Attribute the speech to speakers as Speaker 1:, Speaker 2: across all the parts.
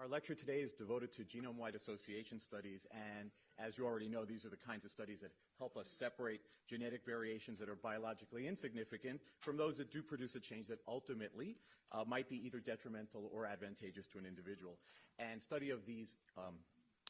Speaker 1: Our lecture today is devoted to genome-wide association studies, and as you already know, these are the kinds of studies that help us separate genetic variations that are biologically insignificant from those that do produce a change that ultimately uh, might be either detrimental or advantageous to an individual. And study of these um,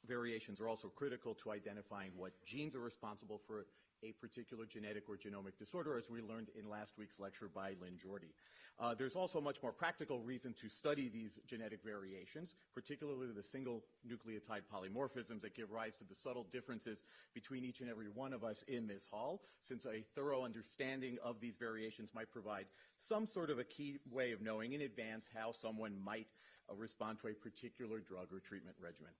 Speaker 1: variations are also critical to identifying what genes are responsible for a particular genetic or genomic disorder, as we learned in last week's lecture by Lynn Jorde. Uh, there's also a much more practical reason to study these genetic variations, particularly the single nucleotide polymorphisms that give rise to the subtle differences between each and every one of us in this hall, since a thorough understanding of these variations might provide some sort of a key way of knowing in advance how someone might uh, respond to a particular drug or treatment regimen.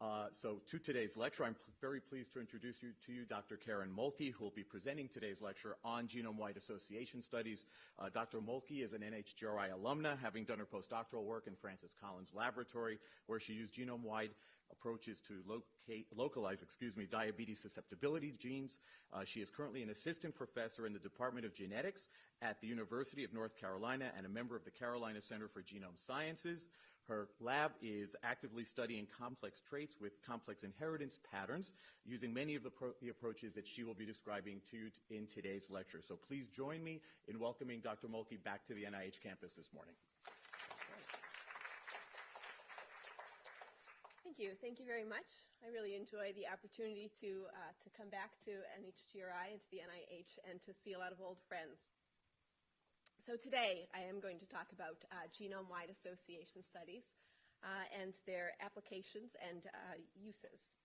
Speaker 1: Uh, so to today's lecture, I'm very pleased to introduce you to you Dr. Karen Mohlke, who will be presenting today's lecture on genome-wide association studies. Uh, Dr. Mohlke is an NHGRI alumna, having done her postdoctoral work in Francis Collins Laboratory, where she used genome-wide approaches to locate, localize, excuse me, diabetes susceptibility genes. Uh, she is currently an assistant professor in the Department of Genetics at the University of North Carolina and a member of the Carolina Center for Genome Sciences. Her lab is actively studying complex traits with complex inheritance patterns using many of the, the, approaches that she will be describing to you in today's lecture. So please join me in welcoming Dr. Mohlke back to the NIH campus this morning.
Speaker 2: Thank you. Thank you very much. I really enjoy the opportunity to, uh, to come back to NHGRI and to the NIH and to see a lot of old friends. So today I am going to talk about uh, genome-wide association studies uh, and their applications and uh, uses.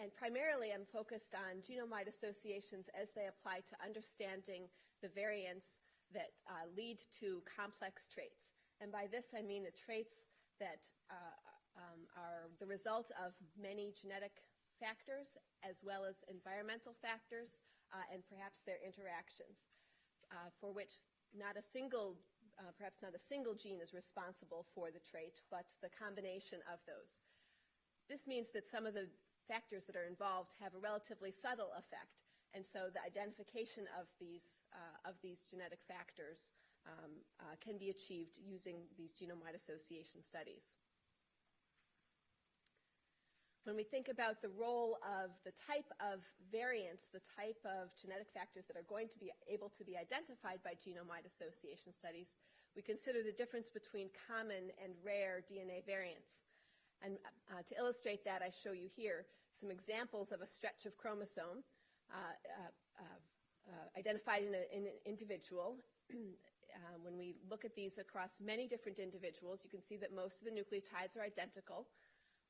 Speaker 2: And primarily I'm focused on genome-wide associations as they apply to understanding the variants that uh, lead to complex traits. And by this I mean the traits that uh, um, are the result of many genetic factors as well as environmental factors uh, and perhaps their interactions uh, for which not a single, uh, perhaps not a single gene is responsible for the trait, but the combination of those. This means that some of the factors that are involved have a relatively subtle effect, and so the identification of these, uh, of these genetic factors um, uh, can be achieved using these genome-wide association studies. When we think about the role of the type of variants, the type of genetic factors that are going to be able to be identified by genome-wide association studies, we consider the difference between common and rare DNA variants. And uh, to illustrate that, I show you here some examples of a stretch of chromosome uh, uh, uh identified in, a, in, an individual. Uh, when we look at these across many different individuals, you can see that most of the nucleotides are identical.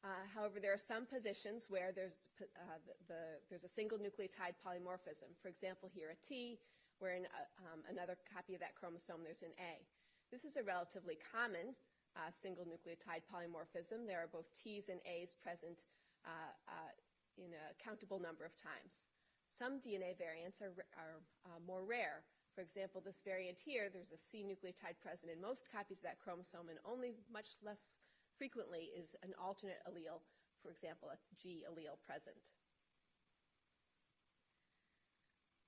Speaker 2: Uh, however, there are some positions where there's, uh, the, the, there's a single nucleotide polymorphism. For example, here a T, where in uh, um, another copy of that chromosome there's an A. This is a relatively common uh, single nucleotide polymorphism. There are both T's and A's present uh, in a countable number of times. Some DNA variants are, are more rare. For example, this variant here, there's a C nucleotide present in most copies of that chromosome and only much less frequently is an alternate allele, for example, a G allele present.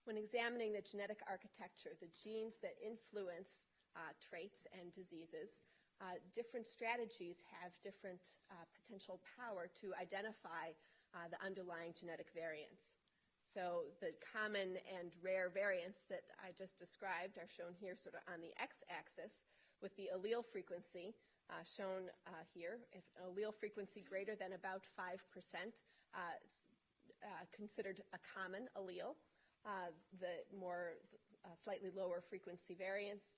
Speaker 2: When examining the genetic architecture, the genes that influence uh, traits and diseases, uh, different strategies have different uh, potential power to identify uh, the underlying genetic variants. So the common and rare variants that I just described are shown here sort of on the x-axis with the allele frequency uh, shown uh, here. If allele frequency greater than about 5%, uh, uh, considered a common allele. Uh, the more slightly lower frequency variants,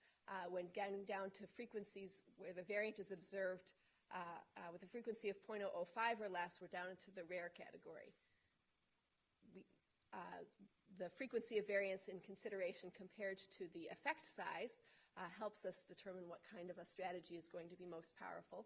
Speaker 2: when getting down to frequencies where the variant is observed with a frequency of 0.005 or less, we're down into the rare category. We, the frequency of variance in consideration compared to the effect size uh, helps us determine what kind of a strategy is going to be most powerful.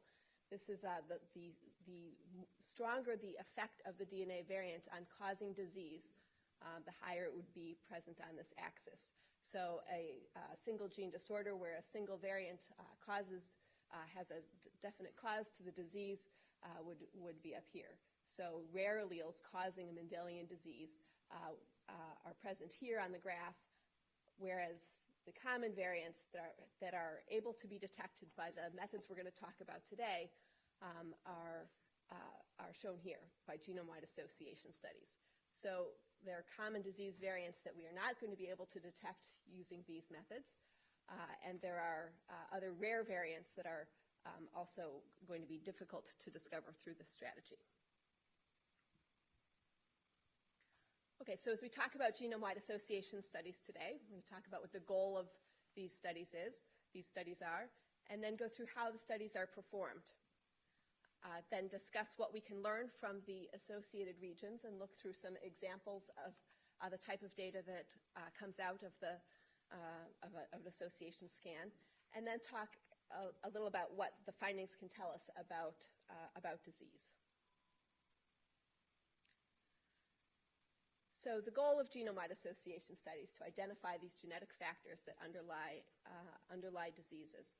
Speaker 2: This is uh, the, the, the, stronger the effect of the DNA variant on causing disease, uh, the higher it would be present on this axis. So a, a single gene disorder where a single variant uh, causes, uh, has a definite cause to the disease uh, would, would be up here. So rare alleles causing a Mendelian disease are present here on the graph, whereas the common variants that are, that are able to be detected by the methods we're going to talk about today um, are, uh, are shown here by genome-wide association studies. So there are common disease variants that we are not going to be able to detect using these methods, uh, and there are uh, other rare variants that are um, also going to be difficult to discover through this strategy. Okay, so as we talk about genome-wide association studies today, to talk about what the goal of these studies is, these studies are, and then go through how the studies are performed. Uh, then discuss what we can learn from the associated regions and look through some examples of uh, the type of data that uh, comes out of, the, uh, of, a, of, an association scan, and then talk a, a, little about what the findings can tell us about, uh, about disease. So the goal of genome-wide association studies to identify these genetic factors that underlie, uh, underlie diseases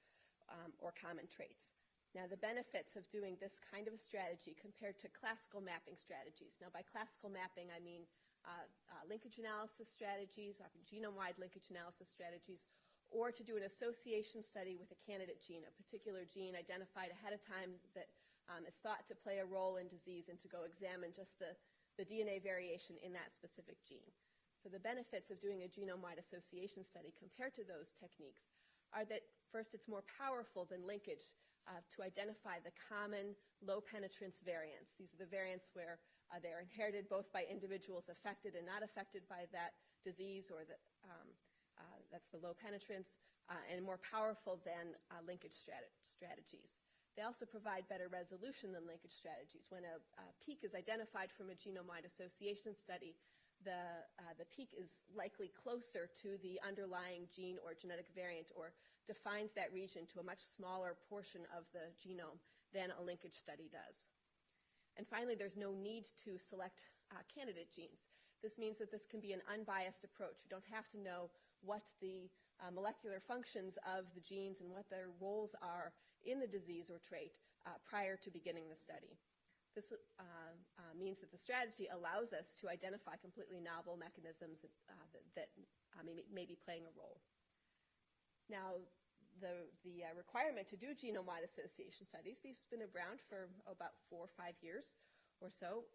Speaker 2: um, or common traits. Now, the benefits of doing this kind of a strategy compared to classical mapping strategies. Now, by classical mapping, I mean uh, uh, linkage analysis strategies, genome-wide linkage analysis strategies, or to do an association study with a candidate gene, a particular gene identified ahead of time that um, is thought to play a role in disease, and to go examine just the the DNA variation in that specific gene. So the benefits of doing a genome-wide association study compared to those techniques are that first it's more powerful than linkage uh, to identify the common low penetrance variants. These are the variants where uh, they're inherited both by individuals affected and not affected by that disease or that um, uh, that's the low penetrance uh, and more powerful than uh, linkage strat strategies. They also provide better resolution than linkage strategies. When a, a peak is identified from a genome-wide association study, the, uh, the peak is likely closer to the underlying gene or genetic variant or defines that region to a much smaller portion of the genome than a linkage study does. And finally, there's no need to select uh, candidate genes. This means that this can be an unbiased approach. We don't have to know what the uh, molecular functions of the genes and what their roles are in the disease or trait uh, prior to beginning the study. This uh, uh, means that the strategy allows us to identify completely novel mechanisms uh, that, that uh, may, may, be playing a role. Now, the, the uh, requirement to do genome-wide association studies, these have been around for about four or five years or so.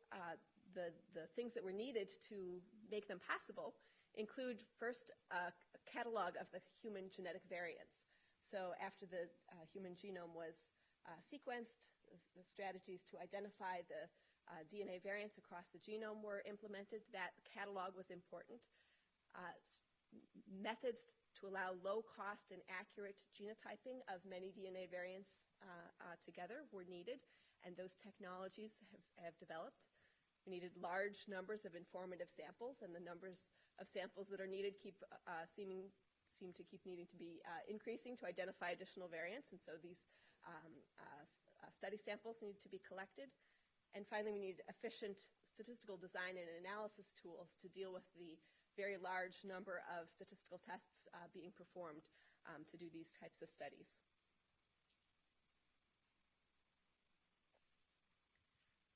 Speaker 2: the, the things that were needed to make them possible include first a catalog of the human genetic variants. So after the uh, human genome was uh, sequenced, the, strategies to identify the uh, DNA variants across the genome were implemented. That catalog was important. Uh, methods to allow low cost and accurate genotyping of many DNA variants uh, uh, together were needed, and those technologies have, have developed. We needed large numbers of informative samples, and the numbers of samples that are needed keep seeming seem to keep needing to be uh, increasing to identify additional variants, and so these um, uh, uh, study samples need to be collected. And finally, we need efficient statistical design and analysis tools to deal with the very large number of statistical tests uh, being performed um, to do these types of studies.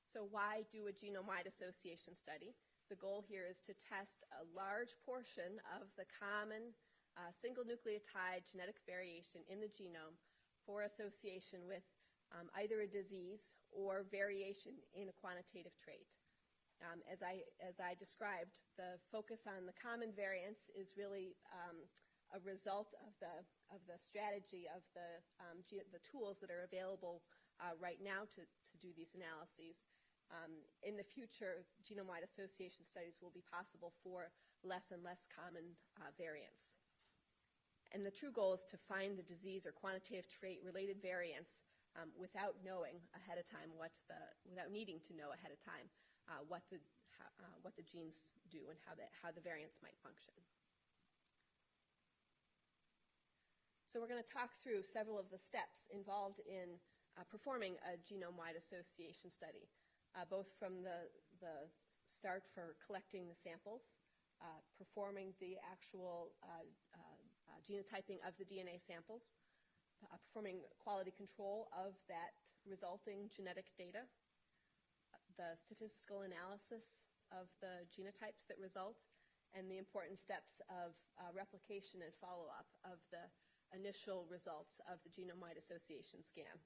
Speaker 2: So why do a genome-wide association study? The goal here is to test a large portion of the common uh, single nucleotide genetic variation in the genome for association with um, either a disease or variation in a quantitative trait. Um, as, I, as I described, the focus on the common variants is really um, a result of the, of the strategy of the, um, the tools that are available uh, right now to, to do these analyses. Um, in the future, genome-wide association studies will be possible for less and less common uh, variants. And the true goal is to find the disease or quantitative trait related variants um, without knowing ahead of time what the, without needing to know ahead of time uh, what the, how, uh, what the genes do and how the, how the variants might function. So we're going to talk through several of the steps involved in uh, performing a genome-wide association study, uh, both from the, the start for collecting the samples, uh, performing the actual uh, uh, genotyping of the DNA samples, uh, performing quality control of that resulting genetic data, the statistical analysis of the genotypes that result, and the important steps of uh, replication and follow-up of the initial results of the genome-wide association scan.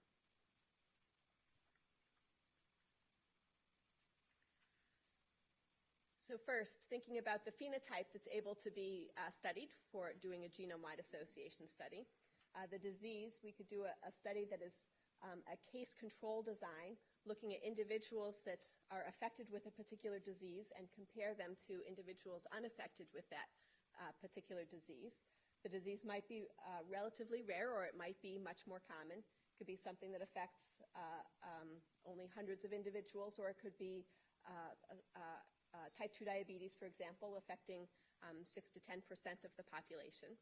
Speaker 2: So first, thinking about the phenotype that's able to be uh, studied for doing a genome-wide association study. Uh, the disease, we could do a, a study that is um, a case control design, looking at individuals that are affected with a particular disease and compare them to individuals unaffected with that uh, particular disease. The disease might be uh, relatively rare or it might be much more common. It could be something that affects uh, um, only hundreds of individuals or it could be uh, uh, uh, type 2 diabetes, for example, affecting um, 6 to 10 percent of the population.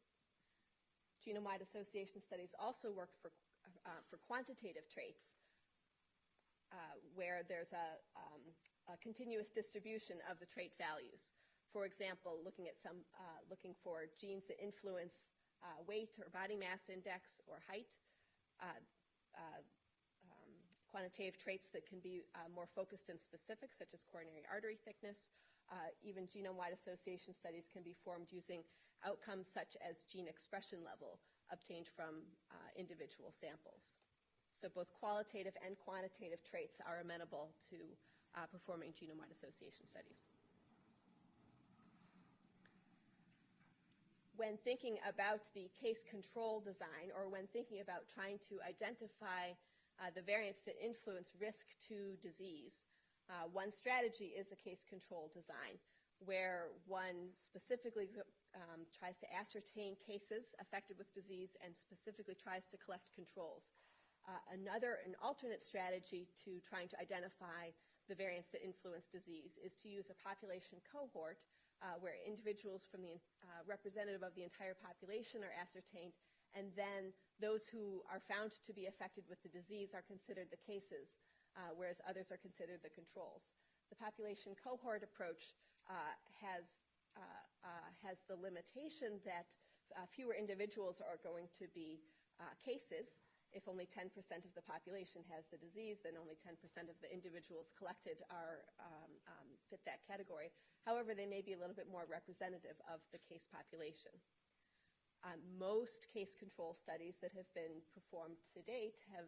Speaker 2: Genome-wide association studies also work for, uh, for quantitative traits, uh, where there's a, um, a, continuous distribution of the trait values. For example, looking at some, uh, looking for genes that influence uh, weight or body mass index or height, uh, quantitative traits that can be uh, more focused and specific, such as coronary artery thickness. Uh, even genome-wide association studies can be formed using outcomes such as gene expression level obtained from uh, individual samples. So both qualitative and quantitative traits are amenable to uh, performing genome-wide association studies. When thinking about the case control design or when thinking about trying to identify uh, the variants that influence risk to disease. Uh, one strategy is the case control design, where one specifically um, tries to ascertain cases affected with disease and specifically tries to collect controls. Uh, another, an alternate strategy to trying to identify the variants that influence disease is to use a population cohort uh, where individuals from the uh, representative of the entire population are ascertained and then those who are found to be affected with the disease are considered the cases, uh, whereas others are considered the controls. The population cohort approach uh, has, uh, uh has the limitation that uh, fewer individuals are going to be uh, cases. If only 10% of the population has the disease, then only 10% of the individuals collected are, um, um, fit that category. However, they may be a little bit more representative of the case population. Um, most case control studies that have been performed to date have,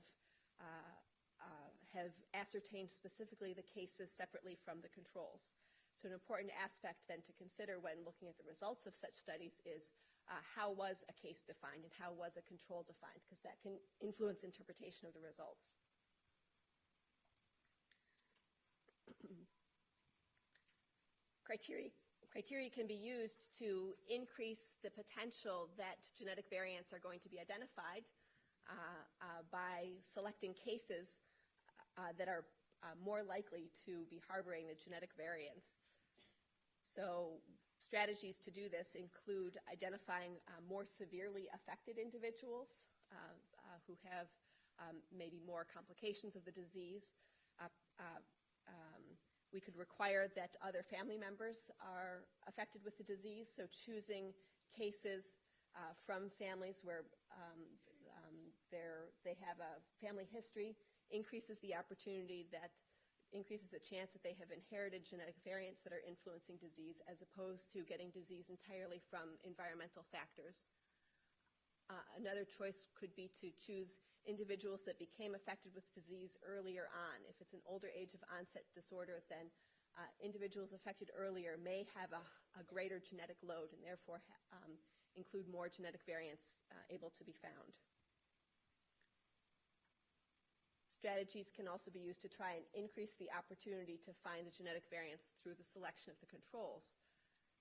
Speaker 2: uh, uh, have ascertained specifically the cases separately from the controls. So an important aspect then to consider when looking at the results of such studies is uh, how was a case defined and how was a control defined, because that can influence interpretation of the results. Criteria Criteria can be used to increase the potential that genetic variants are going to be identified uh, uh, by selecting cases uh, that are uh, more likely to be harboring the genetic variants. So strategies to do this include identifying uh, more severely affected individuals uh, who have um, maybe more complications of the disease, we could require that other family members are affected with the disease, so choosing cases uh, from families where um, um, they have a family history increases the opportunity that increases the chance that they have inherited genetic variants that are influencing disease as opposed to getting disease entirely from environmental factors. Uh, another choice could be to choose individuals that became affected with disease earlier on. If it's an older age of onset disorder, then uh, individuals affected earlier may have a, a greater genetic load and therefore um, include more genetic variants uh, able to be found. Strategies can also be used to try and increase the opportunity to find the genetic variants through the selection of the controls.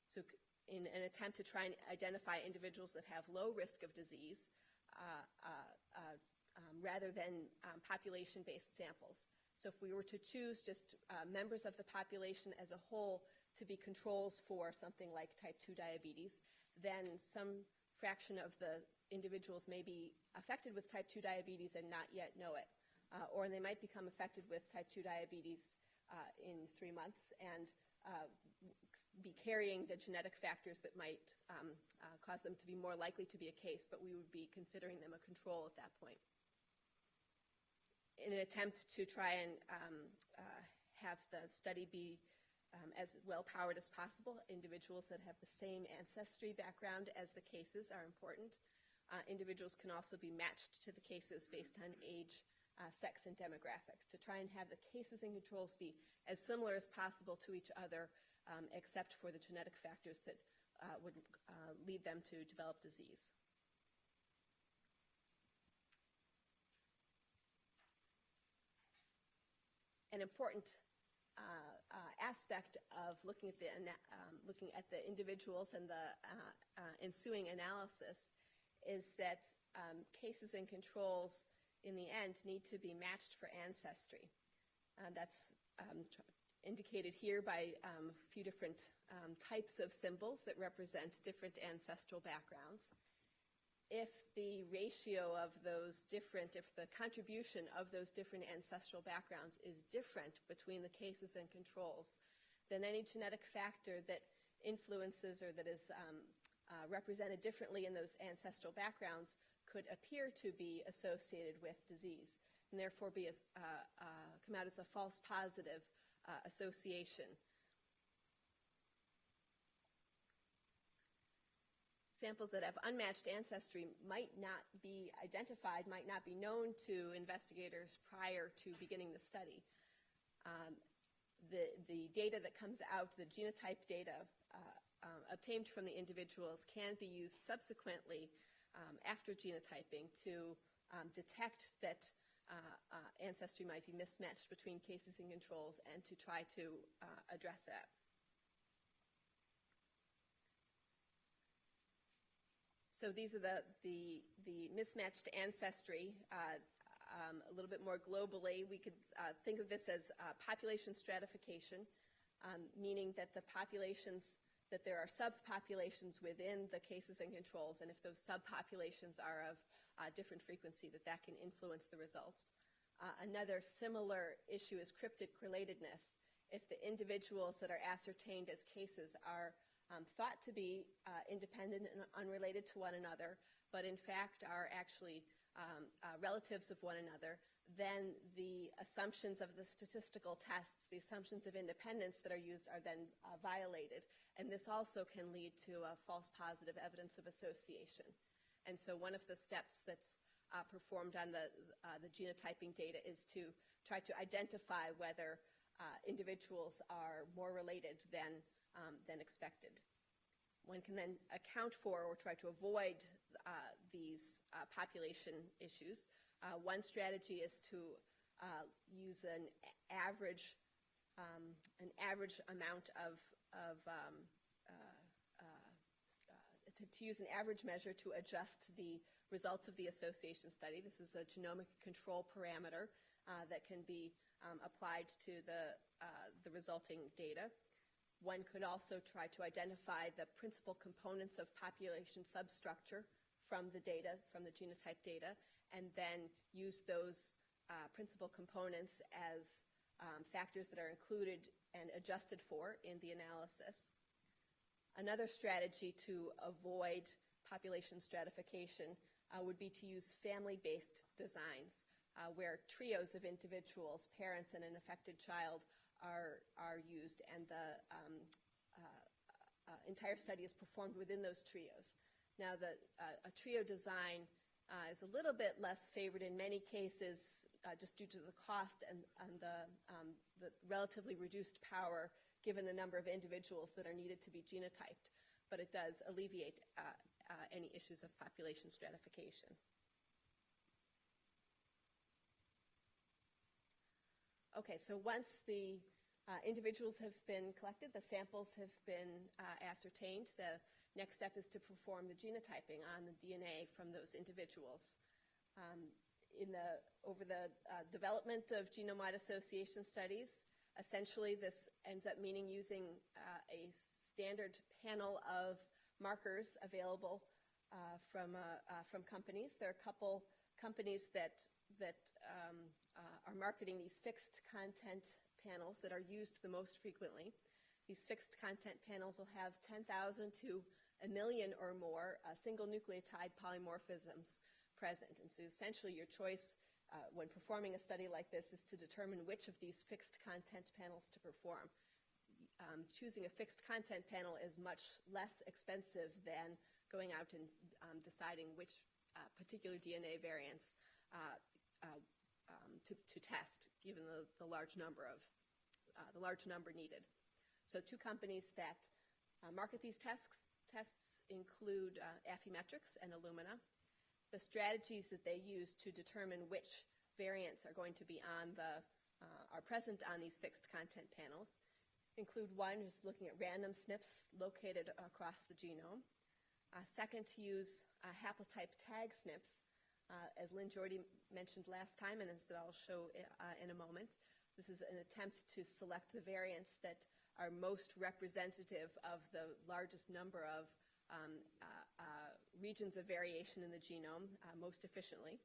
Speaker 2: So in an attempt to try and identify individuals that have low risk of disease uh, uh, uh, rather than um, population-based samples. So if we were to choose just uh, members of the population as a whole to be controls for something like type 2 diabetes, then some fraction of the individuals may be affected with type 2 diabetes and not yet know it. Uh, or they might become affected with type 2 diabetes uh, in three months and uh, be carrying the genetic factors that might um, uh, cause them to be more likely to be a case, but we would be considering them a control at that point. In an attempt to try and um, uh, have the study be um, as well-powered as possible. Individuals that have the same ancestry background as the cases are important. Uh, individuals can also be matched to the cases based on age, uh, sex, and demographics to try and have the cases and controls be as similar as possible to each other, um, except for the genetic factors that uh, would uh, lead them to develop disease. An important uh, uh, aspect of looking at the um, looking at the individuals and the uh, uh, ensuing analysis is that um, cases and controls in the end need to be matched for ancestry. Uh, that's um, indicated here by um, a few different um, types of symbols that represent different ancestral backgrounds. If the ratio of those different, if the contribution of those different ancestral backgrounds is different between the cases and controls, then any genetic factor that influences or that is um, uh, represented differently in those ancestral backgrounds could appear to be associated with disease and therefore be as, uh, uh, come out as a false positive uh, association. Samples that have unmatched ancestry might not be identified, might not be known to investigators prior to beginning the study. Um, the, the data that comes out, the genotype data uh, um, obtained from the individuals can be used subsequently um, after genotyping to um, detect that uh, uh, ancestry might be mismatched between cases and controls and to try to uh, address that. So these are the, the, the mismatched ancestry. Uh, um, a little bit more globally, we could uh, think of this as uh, population stratification, um, meaning that the populations, that there are subpopulations within the cases and controls, and if those subpopulations are of uh, different frequency, that that can influence the results. Uh, another similar issue is cryptic relatedness. If the individuals that are ascertained as cases are um, thought to be uh, independent and unrelated to one another, but in fact are actually um, uh, relatives of one another, then the assumptions of the statistical tests, the assumptions of independence that are used are then uh, violated. And this also can lead to a false positive evidence of association. And so one of the steps that's uh, performed on the, uh, the genotyping data is to try to identify whether uh, individuals are more related than um, than expected. One can then account for or try to avoid uh, these uh, population issues. Uh, one strategy is to uh, use an average, um, an average amount of, of um, uh, uh, to, to, use an average measure to adjust the results of the association study. This is a genomic control parameter that can be um, applied to the, the resulting data. One could also try to identify the principal components of population substructure from the data, from the genotype data, and then use those uh, principal components as um, factors that are included and adjusted for in the analysis. Another strategy to avoid population stratification uh, would be to use family-based designs, uh, where trios of individuals, parents and an affected child, are, are used, and the um, uh, uh, entire study is performed within those trios. Now, the, uh, a trio design uh, is a little bit less favored in many cases uh, just due to the cost and, and the, um, the relatively reduced power given the number of individuals that are needed to be genotyped, but it does alleviate uh, any issues of population stratification. Okay, so once the uh, individuals have been collected, the samples have been uh, ascertained, the next step is to perform the genotyping on the DNA from those individuals. Um, in the, over the uh, development of genome-wide association studies, essentially this ends up meaning using uh, a standard panel of markers available uh, from, uh, from companies. There are a couple companies that, that um, uh, are marketing these fixed content panels that are used the most frequently. These fixed content panels will have 10,000 to a million or more uh, single nucleotide polymorphisms present. And so essentially your choice uh, when performing a study like this is to determine which of these fixed content panels to perform. um, choosing a fixed content panel is much less expensive than going out and um, deciding which uh, particular DNA variants uh, uh, um, to, to test, given the, the large number of uh, the large number needed. So two companies that uh, market these tests, tests include uh, Affymetrix and Illumina. The strategies that they use to determine which variants are going to be on the, uh, are present on these fixed content panels include one who's looking at random SNPs located across the genome. Second, to use uh, haplotype tag SNPs, uh, as Lynn Jorde mentioned last time and as that I'll show uh, in a moment. This is an attempt to select the variants that are most representative of the largest number of um, uh, uh, regions of variation in the genome most efficiently.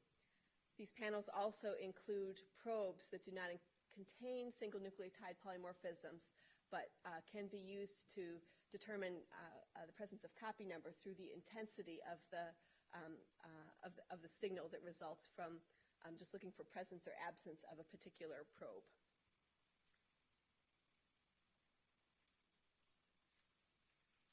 Speaker 2: These panels also include probes that do not contain single nucleotide polymorphisms, but uh, can be used to determine uh, uh, the presence of copy number through the intensity of the, um, of the, of the signal that results from um, just looking for presence or absence of a particular probe.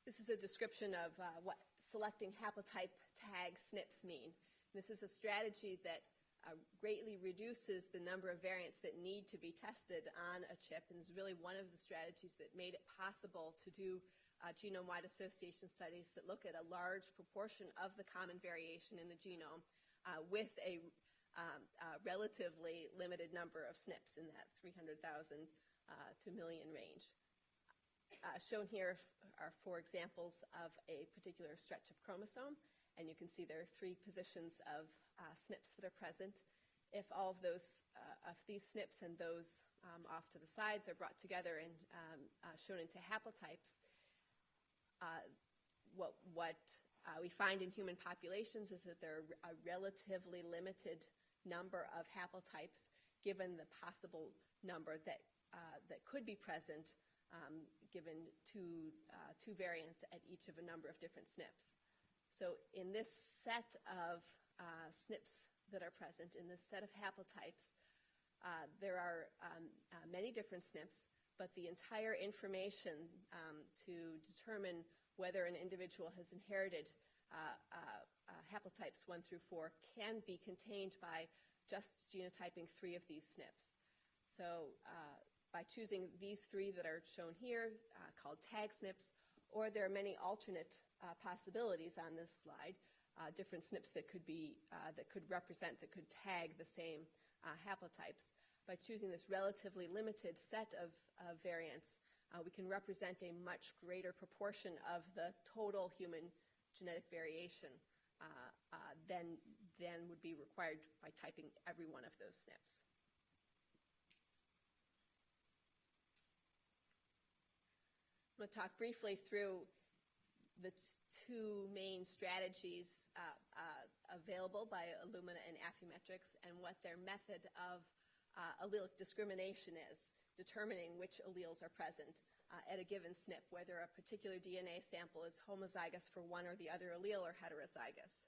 Speaker 2: This is a description of uh, what selecting haplotype tag SNPs mean. This is a strategy that uh, greatly reduces the number of variants that need to be tested on a chip and is really one of the strategies that made it possible to do uh, genome-wide association studies that look at a large proportion of the common variation in the genome uh, with a um, relatively limited number of SNPs in that 300,000 uh, to million range. Uh, shown here are four examples of a particular stretch of chromosome, and you can see there are three positions of uh, SNPs that are present. If all of those, uh, of these SNPs and those um, off to the sides are brought together and um, uh, shown into haplotypes, uh, what, what uh, we find in human populations is that there are a relatively limited number of haplotypes given the possible number that, that could be present um, given two, uh, two variants at each of a number of different SNPs. So in this set of uh, SNPs that are present, in this set of haplotypes, uh, there are um, uh, many different SNPs, but the entire information um, to determine whether an individual has inherited uh, uh, haplotypes 1 through 4 can be contained by just genotyping three of these SNPs. So by choosing these three that are shown here, uh, called tag SNPs, or there are many alternate uh, possibilities on this slide, uh, different SNPs that could be, uh, that could represent, that could tag the same uh, haplotypes. By choosing this relatively limited set of, of variants, uh, we can represent a much greater proportion of the total human genetic variation than, than would be required by typing every one of those SNPs. I'm going to talk briefly through the two main strategies uh, uh, available by Illumina and Affymetrix and what their method of uh, allelic discrimination is, determining which alleles are present uh, at a given SNP, whether a particular DNA sample is homozygous for one or the other allele or heterozygous.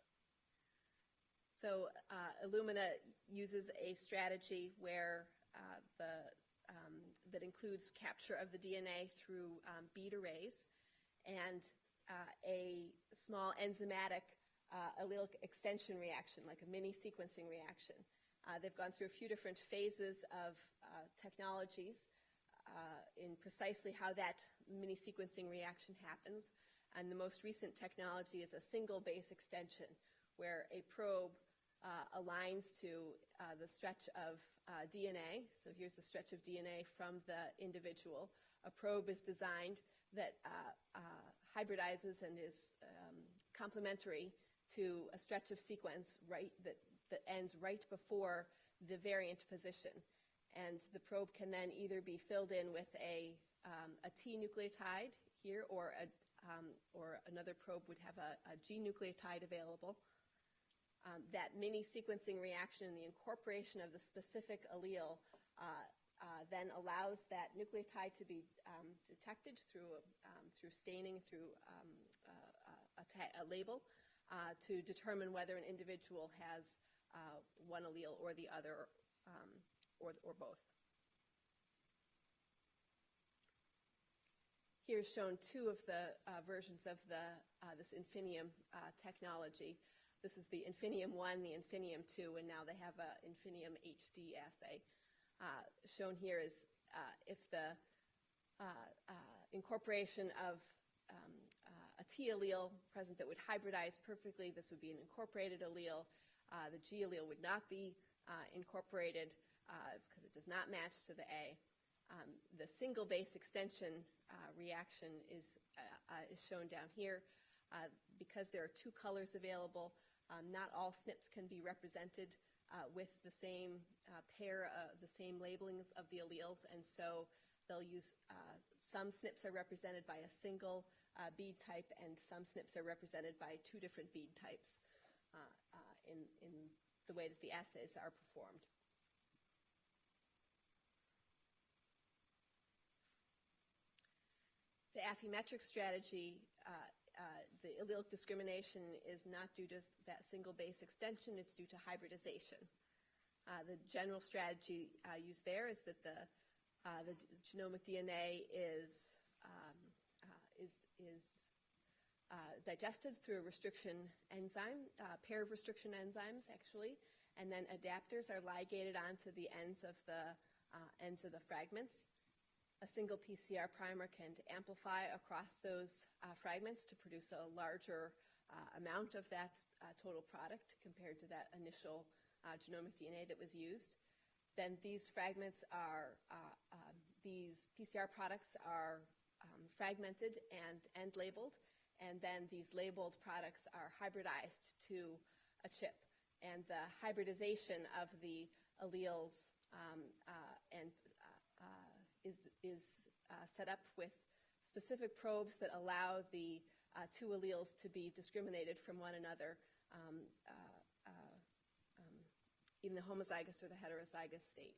Speaker 2: So uh, Illumina uses a strategy where uh, the um, that includes capture of the DNA through um, bead arrays and uh, a small enzymatic uh, allelic extension reaction, like a mini sequencing reaction. Uh, they've gone through a few different phases of uh, technologies uh, in precisely how that mini sequencing reaction happens. And the most recent technology is a single base extension, where a probe uh, aligns to uh, the stretch of uh, DNA. So here's the stretch of DNA from the individual. A probe is designed that hybridizes and is um, complementary to a stretch of sequence right that ends right before the variant position. And the probe can then either be filled in with a, um, a T nucleotide here or, a, um, or another probe would have a, a G nucleotide available um, that mini sequencing reaction and the incorporation of the specific allele uh, uh, then allows that nucleotide to be um, detected through, um, through staining, through um, uh, a, a, label, uh, to determine whether an individual has uh, one allele or the other, um, or, or both. Here's shown two of the uh, versions of the, uh, this Infinium uh, technology. This is the Infinium 1, the Infinium 2, and now they have a Infinium HD assay. Uh, shown here is uh, if the incorporation of um, uh, a T allele present that would hybridize perfectly, this would be an incorporated allele. Uh, the G allele would not be uh, incorporated uh, because it does not match to the A. Um, the single base extension uh, reaction is, uh, is shown down here. Because there are two colors available, um, not all SNPs can be represented with the same pair, the same labelings of the alleles, and so they'll use uh, some SNPs are represented by a single uh, bead type, and some SNPs are represented by two different bead types in, in the way that the assays are performed. The Affymetrix strategy, uh, uh, the allelic discrimination is not due to that single base extension, it's due to hybridization. Uh, the general strategy uh, used there is that the, uh, the genomic DNA is, um, uh, is, is uh, digested through a restriction enzyme, a pair of restriction enzymes actually, and then adapters are ligated onto the ends of the ends of the fragments a single PCR primer can amplify across those uh, fragments to produce a larger uh, amount of that uh, total product compared to that initial uh, genomic DNA that was used. Then these fragments are, uh, um, these PCR products are um, fragmented and end labeled, and then these labeled products are hybridized to a chip. And the hybridization of the alleles um, uh, and is, is uh, set up with specific probes that allow the uh, two alleles to be discriminated from one another um, uh, uh, um, in the homozygous or the heterozygous state.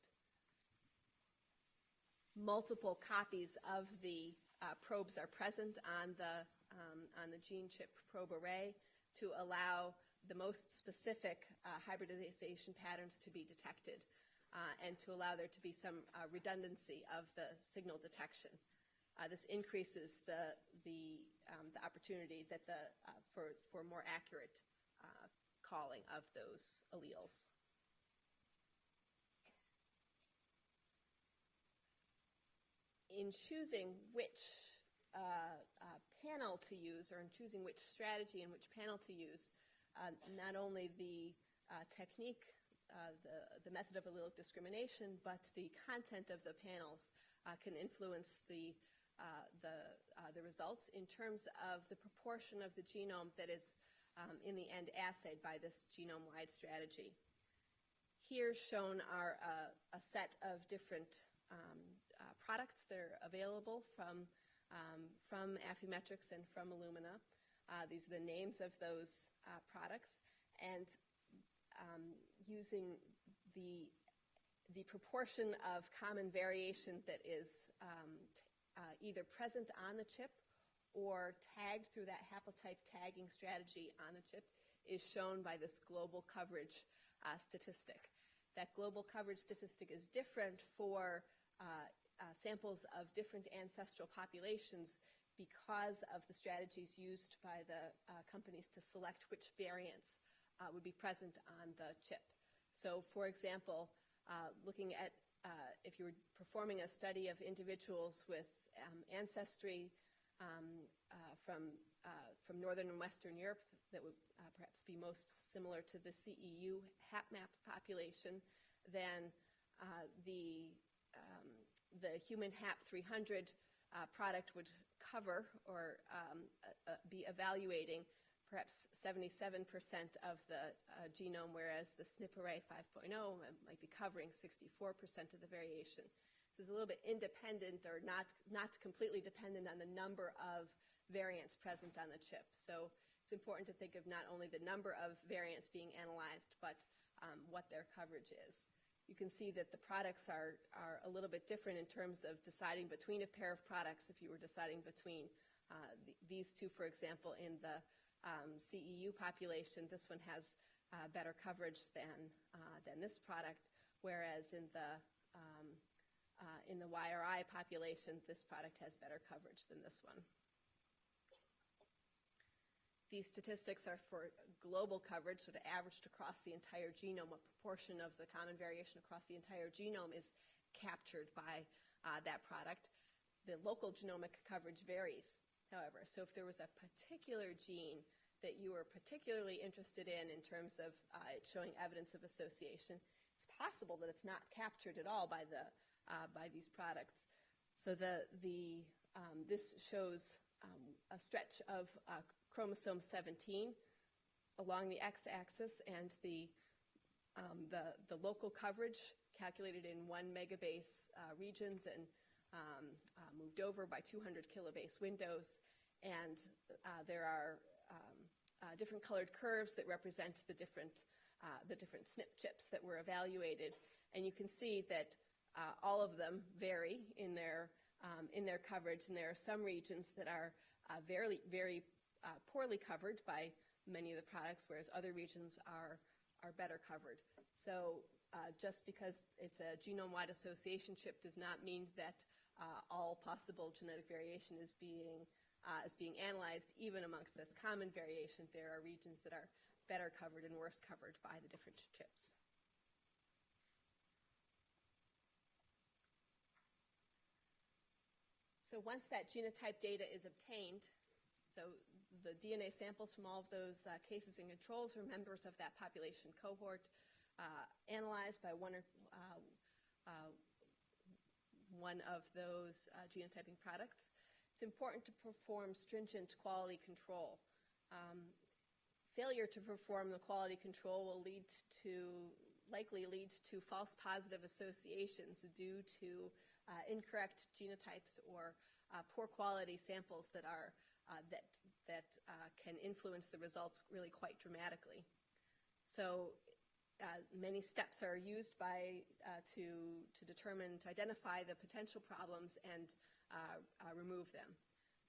Speaker 2: Multiple copies of the uh, probes are present on the, um, on the gene chip probe array to allow the most specific uh, hybridization patterns to be detected uh, and to allow there to be some uh, redundancy of the signal detection. Uh, this increases the, the, um, the opportunity that the, uh, for, for more accurate uh, calling of those alleles. In choosing which uh, panel to use or in choosing which strategy and which panel to use, not only the technique uh, the, the method of allelic discrimination, but the content of the panels uh, can influence the, uh, the, uh, the results in terms of the proportion of the genome that is um, in the end assayed by this genome-wide strategy. Here shown are a set of different um, uh, products that are available from, um, from Affymetrix and from Illumina. these are the names of those products. And um, using the, the proportion of common variation that is um, uh, either present on the chip or tagged through that haplotype tagging strategy on the chip is shown by this global coverage uh, statistic. That global coverage statistic is different for uh, uh, samples of different ancestral populations because of the strategies used by the uh, companies to select which variants uh, would be present on the chip. So for example, uh, looking at uh, if you were performing a study of individuals with um, ancestry um, uh, from, uh, from Northern and Western Europe that would uh, perhaps be most similar to the CEU HapMap population, then the, um, the human HAP 300 product would cover or um, be evaluating perhaps 77% of the uh, genome, whereas the SNP array 5.0 might be covering 64% of the variation. So it's a little bit independent or not, not completely dependent on the number of variants present on the chip. So it's important to think of not only the number of variants being analyzed, but um, what their coverage is. You can see that the products are, are a little bit different in terms of deciding between a pair of products if you were deciding between uh, the, these two, for example, in the um, CEU population, this one has uh, better coverage than, uh, than this product, whereas in the, um, uh, in the YRI population, this product has better coverage than this one. These statistics are for global coverage, sort of averaged across the entire genome. What proportion of the common variation across the entire genome is captured by uh, that product? The local genomic coverage varies, however. So if there was a particular gene that you were particularly interested in in terms of uh, showing evidence of association, it's possible that it's not captured at all by the uh, by these products. So the the um, this shows um, a stretch of uh, chromosome 17 along the x-axis and the, um, the, the local coverage calculated in one megabase uh, regions and um, uh, moved over by 200 kilobase windows. And uh, there are um, uh, different colored curves that represent the different, uh, the different SNP chips that were evaluated. And you can see that uh, all of them vary in their, um, in their coverage, and there are some regions that are very, very uh, poorly covered by many of the products, whereas other regions are, are better covered. So uh, just because it's a genome-wide association chip does not mean that uh, all possible genetic variation is being, uh, is being analyzed. Even amongst this common variation, there are regions that are better covered and worse covered by the different chips. So once that genotype data is obtained, so the DNA samples from all of those uh, cases and controls are members of that population cohort, uh, analyzed by one, or, uh, uh one of those uh, genotyping products. It's important to perform stringent quality control. Um, failure to perform the quality control will lead to, likely lead to false positive associations due to uh, incorrect genotypes or poor quality samples that are that that uh, can influence the results really quite dramatically. So uh, many steps are used by uh, to to determine to identify the potential problems and uh, uh, remove them.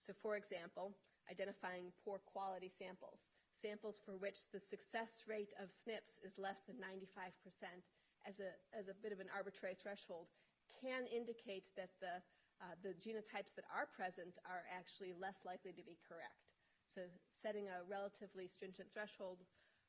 Speaker 2: So, for example, identifying poor quality samples, samples for which the success rate of SNPs is less than 95 percent, as a as a bit of an arbitrary threshold, can indicate that the uh, the genotypes that are present are actually less likely to be correct. So setting a relatively stringent threshold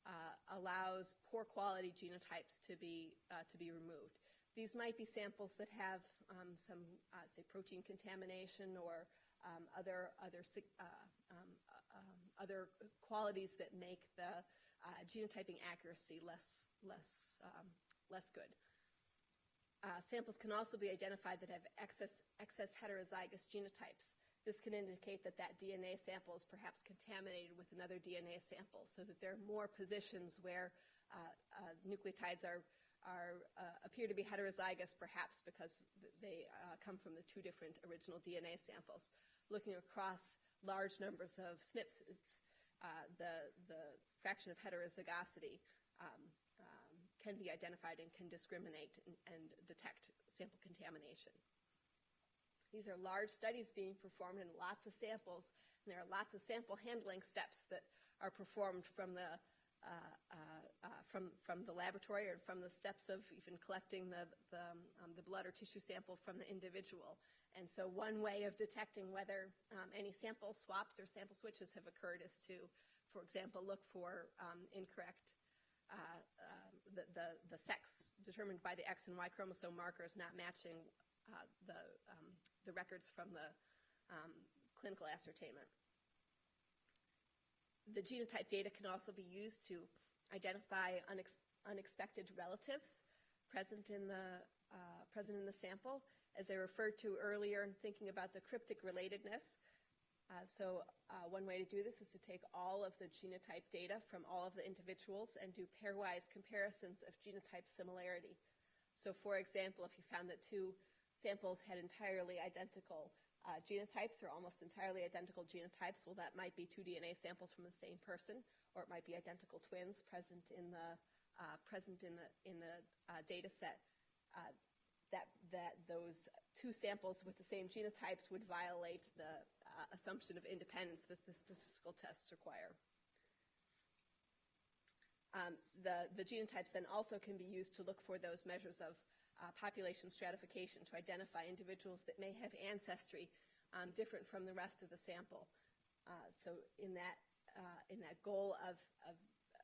Speaker 2: uh, allows poor quality genotypes to be, uh, to be removed. These might be samples that have um, some, uh, say, protein contamination or um, other, other, uh, um, uh, um, other qualities that make the uh, genotyping accuracy less, less, um, less good. samples can also be identified that have excess, excess heterozygous genotypes. This can indicate that that DNA sample is perhaps contaminated with another DNA sample so that there are more positions where uh, uh, nucleotides are, are uh, appear to be heterozygous perhaps because they uh, come from the two different original DNA samples. Looking across large numbers of SNPs, uh, the, the fraction of heterozygosity um, um, can be identified and can discriminate and, and detect sample contamination. These are large studies being performed in lots of samples, and there are lots of sample handling steps that are performed from the uh, uh, uh, from from the laboratory or from the steps of even collecting the the, um, the, blood or tissue sample from the individual. And so, one way of detecting whether um, any sample swaps or sample switches have occurred is to, for example, look for um, incorrect uh, um, the, the the sex determined by the X and Y chromosome markers not matching uh, the um, the records from the um, clinical ascertainment. The genotype data can also be used to identify unex unexpected relatives present in the uh, present in the sample. As I referred to earlier, in thinking about the cryptic relatedness. Uh, so uh, one way to do this is to take all of the genotype data from all of the individuals and do pairwise comparisons of genotype similarity. So for example, if you found that two samples had entirely identical uh, genotypes or almost entirely identical genotypes, well, that might be two DNA samples from the same person, or it might be identical twins present in the uh, present in the in the uh, data set. Uh, that that those two samples with the same genotypes would violate the uh, assumption of independence that the statistical tests require. Um, the, the genotypes then also can be used to look for those measures of uh, population stratification to identify individuals that may have ancestry um, different from the rest of the sample. Uh, so in that, uh, in that goal of, of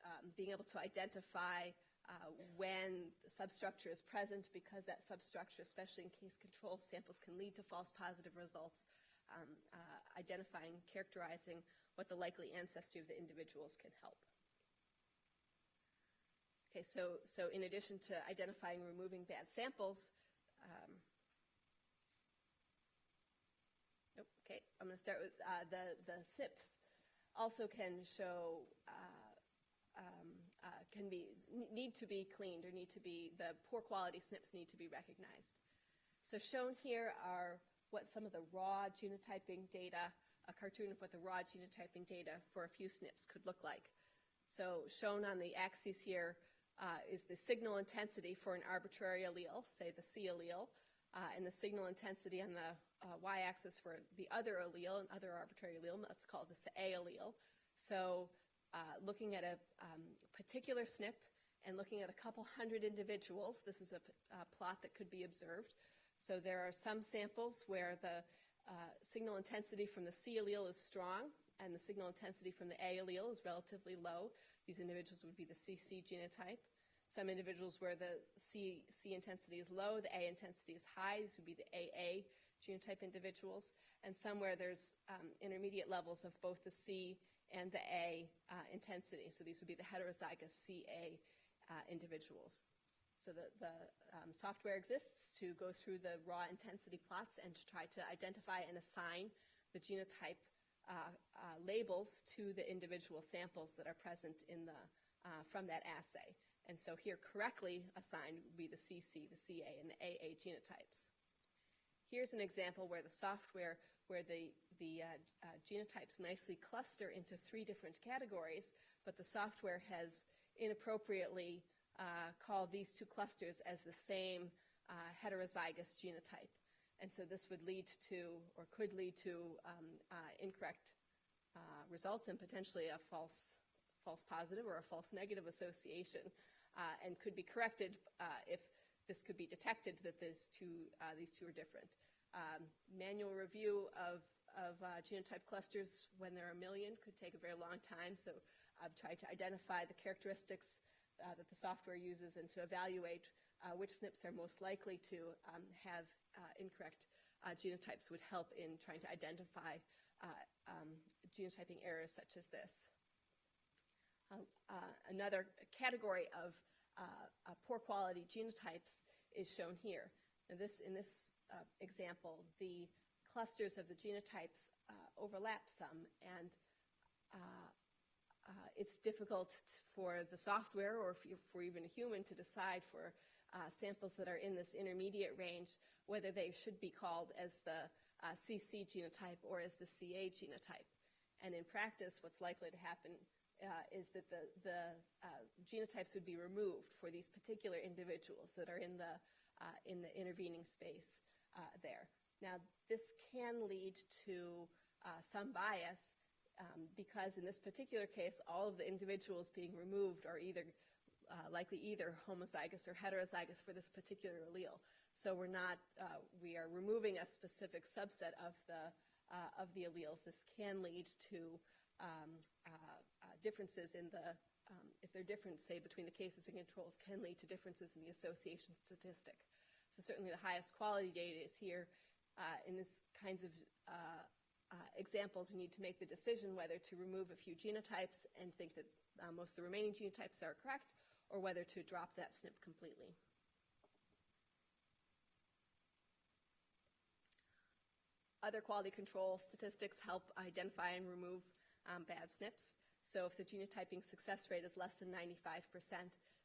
Speaker 2: um, being able to identify uh, when the substructure is present, because that substructure, especially in case control samples, can lead to false positive results, um, uh, identifying, characterizing what the likely ancestry of the individuals can help. Okay, so, so in addition to identifying and removing bad samples, um, nope, okay, I'm going to start with uh, the, the SNPs also can show, uh, um, uh, can be, need to be cleaned or need to be, the poor quality SNPs need to be recognized. So shown here are what some of the raw genotyping data, a cartoon of what the raw genotyping data for a few SNPs could look like. So shown on the axis here uh, is the signal intensity for an arbitrary allele, say the C allele, uh, and the signal intensity on the uh, y-axis for the other allele, an other arbitrary allele, let's call this the A allele. So uh, looking at a um, particular SNP and looking at a couple hundred individuals, this is a, a, plot that could be observed. So there are some samples where the uh, signal intensity from the C allele is strong and the signal intensity from the A allele is relatively low. These individuals would be the CC genotype. Some individuals where the C, C intensity is low, the A intensity is high. These would be the AA genotype individuals. And some where there's um, intermediate levels of both the C and the A uh, intensity. So these would be the heterozygous CA uh, individuals. So the, the um, software exists to go through the raw intensity plots and to try to identify and assign the genotype uh, uh, labels to the individual samples that are present in the, uh, from that assay. And so here correctly assigned would be the CC, the CA, and the AA genotypes. Here's an example where the software, where the, the uh, uh, genotypes nicely cluster into three different categories, but the software has inappropriately uh, called these two clusters as the same heterozygous genotype. And so this would lead to, or could lead to, um, uh, incorrect uh, results and potentially a false, false positive or a false negative association, uh, and could be corrected uh, if this could be detected that these two, uh, these two are different. Um, manual review of, of uh, genotype clusters when there are a million could take a very long time, so I've tried to identify the characteristics that the software uses and to evaluate uh, which SNPs are most likely to um, have uh, incorrect uh, genotypes would help in trying to identify um, genotyping errors such as this. Another category of poor quality genotypes is shown here. Now this, in this example, the clusters of the genotypes overlap some, and uh, it's difficult for the software or for even a human to decide for uh, samples that are in this intermediate range, whether they should be called as the uh, CC genotype or as the CA genotype. And in practice, what's likely to happen uh, is that the, the uh, genotypes would be removed for these particular individuals that are in the, uh, in the intervening space uh, there. Now, this can lead to some bias um, because in this particular case, all of the individuals being removed are either uh, likely either homozygous or heterozygous for this particular allele. So we're not, uh, we are removing a specific subset of the, uh, of the alleles. This can lead to um, uh, uh, differences in the, um, if they're different, say, between the cases and controls, can lead to differences in the association statistic. So certainly the highest quality data is here. Uh, in these kinds of examples, you need to make the decision whether to remove a few genotypes and think that most of the remaining genotypes are correct, or whether to drop that SNP completely. Other quality control statistics help identify and remove um, bad SNPs. So if the genotyping success rate is less than 95%,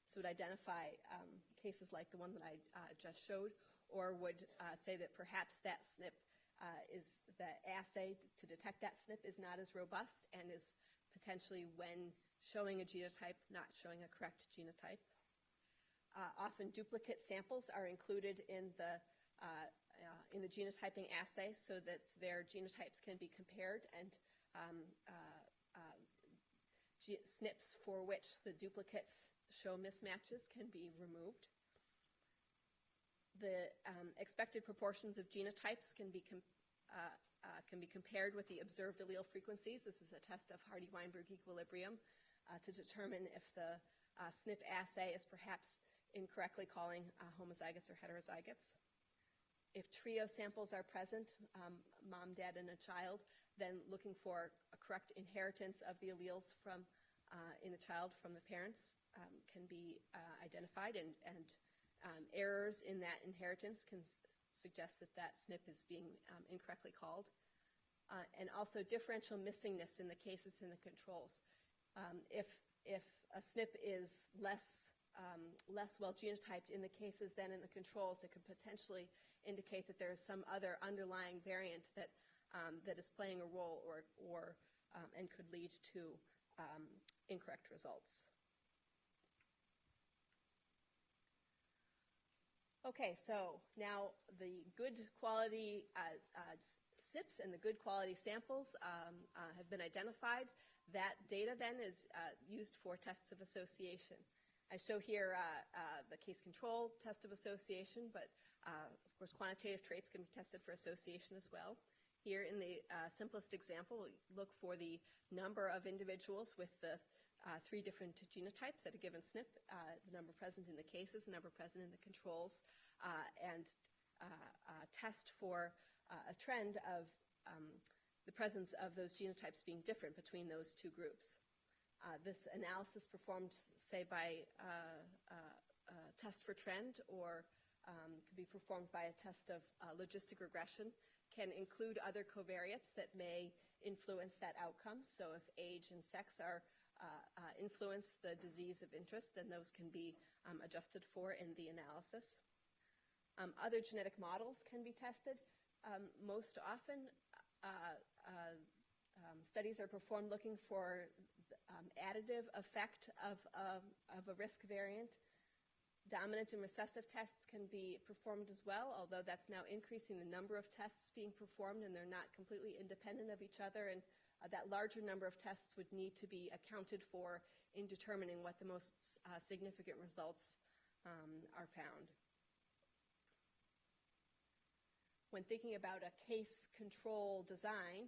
Speaker 2: this would identify um, cases like the one that I uh, just showed, or would uh, say that perhaps that SNP uh, is the assay to detect that SNP is not as robust and is potentially when showing a genotype, not showing a correct genotype. Uh, often duplicate samples are included in the, uh, uh, in the genotyping assay so that their genotypes can be compared and um, uh, SNPs for which the duplicates show mismatches can be removed. the um, expected proportions of genotypes can be, uh, uh, can be compared with the observed allele frequencies. This is a test of Hardy-Weinberg equilibrium uh, to determine if the uh, SNP assay is perhaps incorrectly calling uh, homozygous or heterozygotes. If trio samples are present, um, mom, dad, and a child, then looking for a correct inheritance of the alleles from uh, in the child from the parents um, can be uh, identified, and, and um, errors in that inheritance can suggest that that SNP is being um, incorrectly called. Uh, and also differential missingness in the cases and the controls. Um, if, if a SNP is less, um, less well genotyped in the cases than in the controls, it could potentially indicate that there is some other underlying variant that, um, that is playing a role or, or um, and could lead to um, incorrect results. Okay, so now the good quality uh, uh, SNPs and the good quality samples um, uh, have been identified. That data then is uh, used for tests of association. I show here uh, uh, the case control test of association, but of course quantitative traits can be tested for association as well. Here in the uh, simplest example, we look for the number of individuals with the uh, three different genotypes at a given SNP, uh, the number present in the cases, the number present in the controls, uh, and uh, uh, test for a trend of um, the presence of those genotypes being different between those two groups. This analysis performed, say, by a test for trend or um, could be performed by a test of uh, logistic regression, can include other covariates that may influence that outcome. So if age and sex are uh, uh, influence the disease of interest, then those can be um, adjusted for in the analysis. Um, other genetic models can be tested. Um, most often, uh, uh, um, studies are performed looking for um, additive effect of, of, of a risk variant. Dominant and recessive tests can be performed as well, although that's now increasing the number of tests being performed and they're not completely independent of each other. And uh, that larger number of tests would need to be accounted for in determining what the most uh, significant results um, are found. When thinking about a case control design,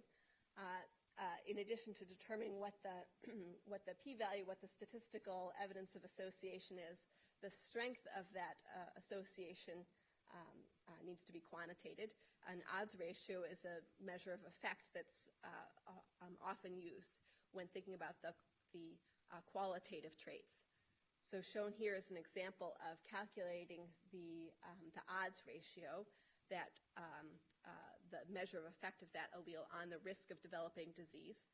Speaker 2: uh, uh, in addition to determining what the, what the p-value, what the statistical evidence of association is, the strength of that uh, association um, uh, needs to be quantitated. An odds ratio is a measure of effect that's uh, um, often used when thinking about the, the uh, qualitative traits. So shown here is an example of calculating the, um, the odds ratio that um, uh, the measure of effect of that allele on the risk of developing disease.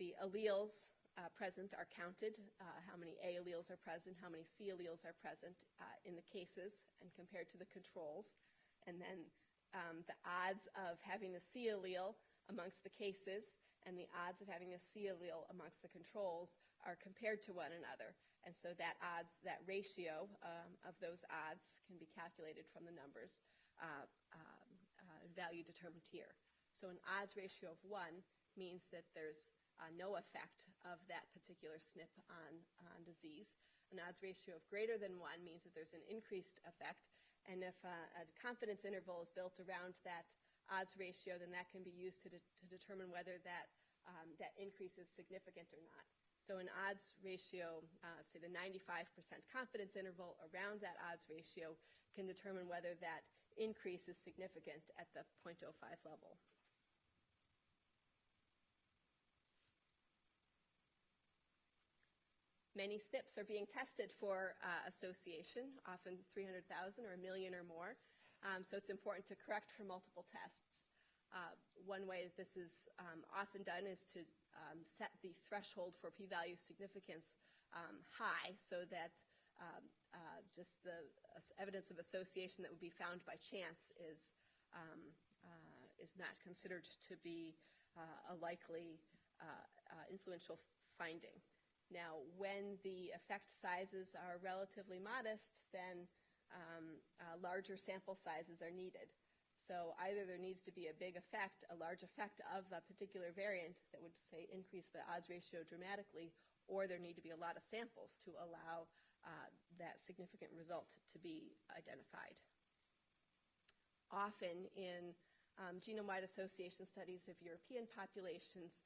Speaker 2: The alleles uh, present are counted, uh, how many A alleles are present, how many C alleles are present uh, in the cases and compared to the controls. And then um, the odds of having the C allele amongst the cases and the odds of having the C allele amongst the controls are compared to one another. And so that odds, that ratio um, of those odds can be calculated from the numbers uh, um, uh, value determined here. So an odds ratio of one means that there's uh, no effect of that particular SNP on, on disease. An odds ratio of greater than one means that there's an increased effect. And if uh, a confidence interval is built around that odds ratio, then that can be used to, de- to determine whether that, um, that increase is significant or not. So an odds ratio, uh, say the 95% confidence interval around that odds ratio can determine whether that increase is significant at the 0.05 level. Many SNPs are being tested for uh, association, often 300,000 or a million or more. Um, so it's important to correct for multiple tests. Uh, one way that this is um, often done is to um, set the threshold for p-value significance um, high so that um, uh, just the uh, evidence of association that would be found by chance is, um, uh, is not considered to be uh, a likely influential finding. Now, when the effect sizes are relatively modest, then um, uh, larger sample sizes are needed. So either there needs to be a big effect, a large effect of a particular variant that would, say, increase the odds ratio dramatically, or there need to be a lot of samples to allow uh, that significant result to be identified. often in um, genome-wide association studies of European populations,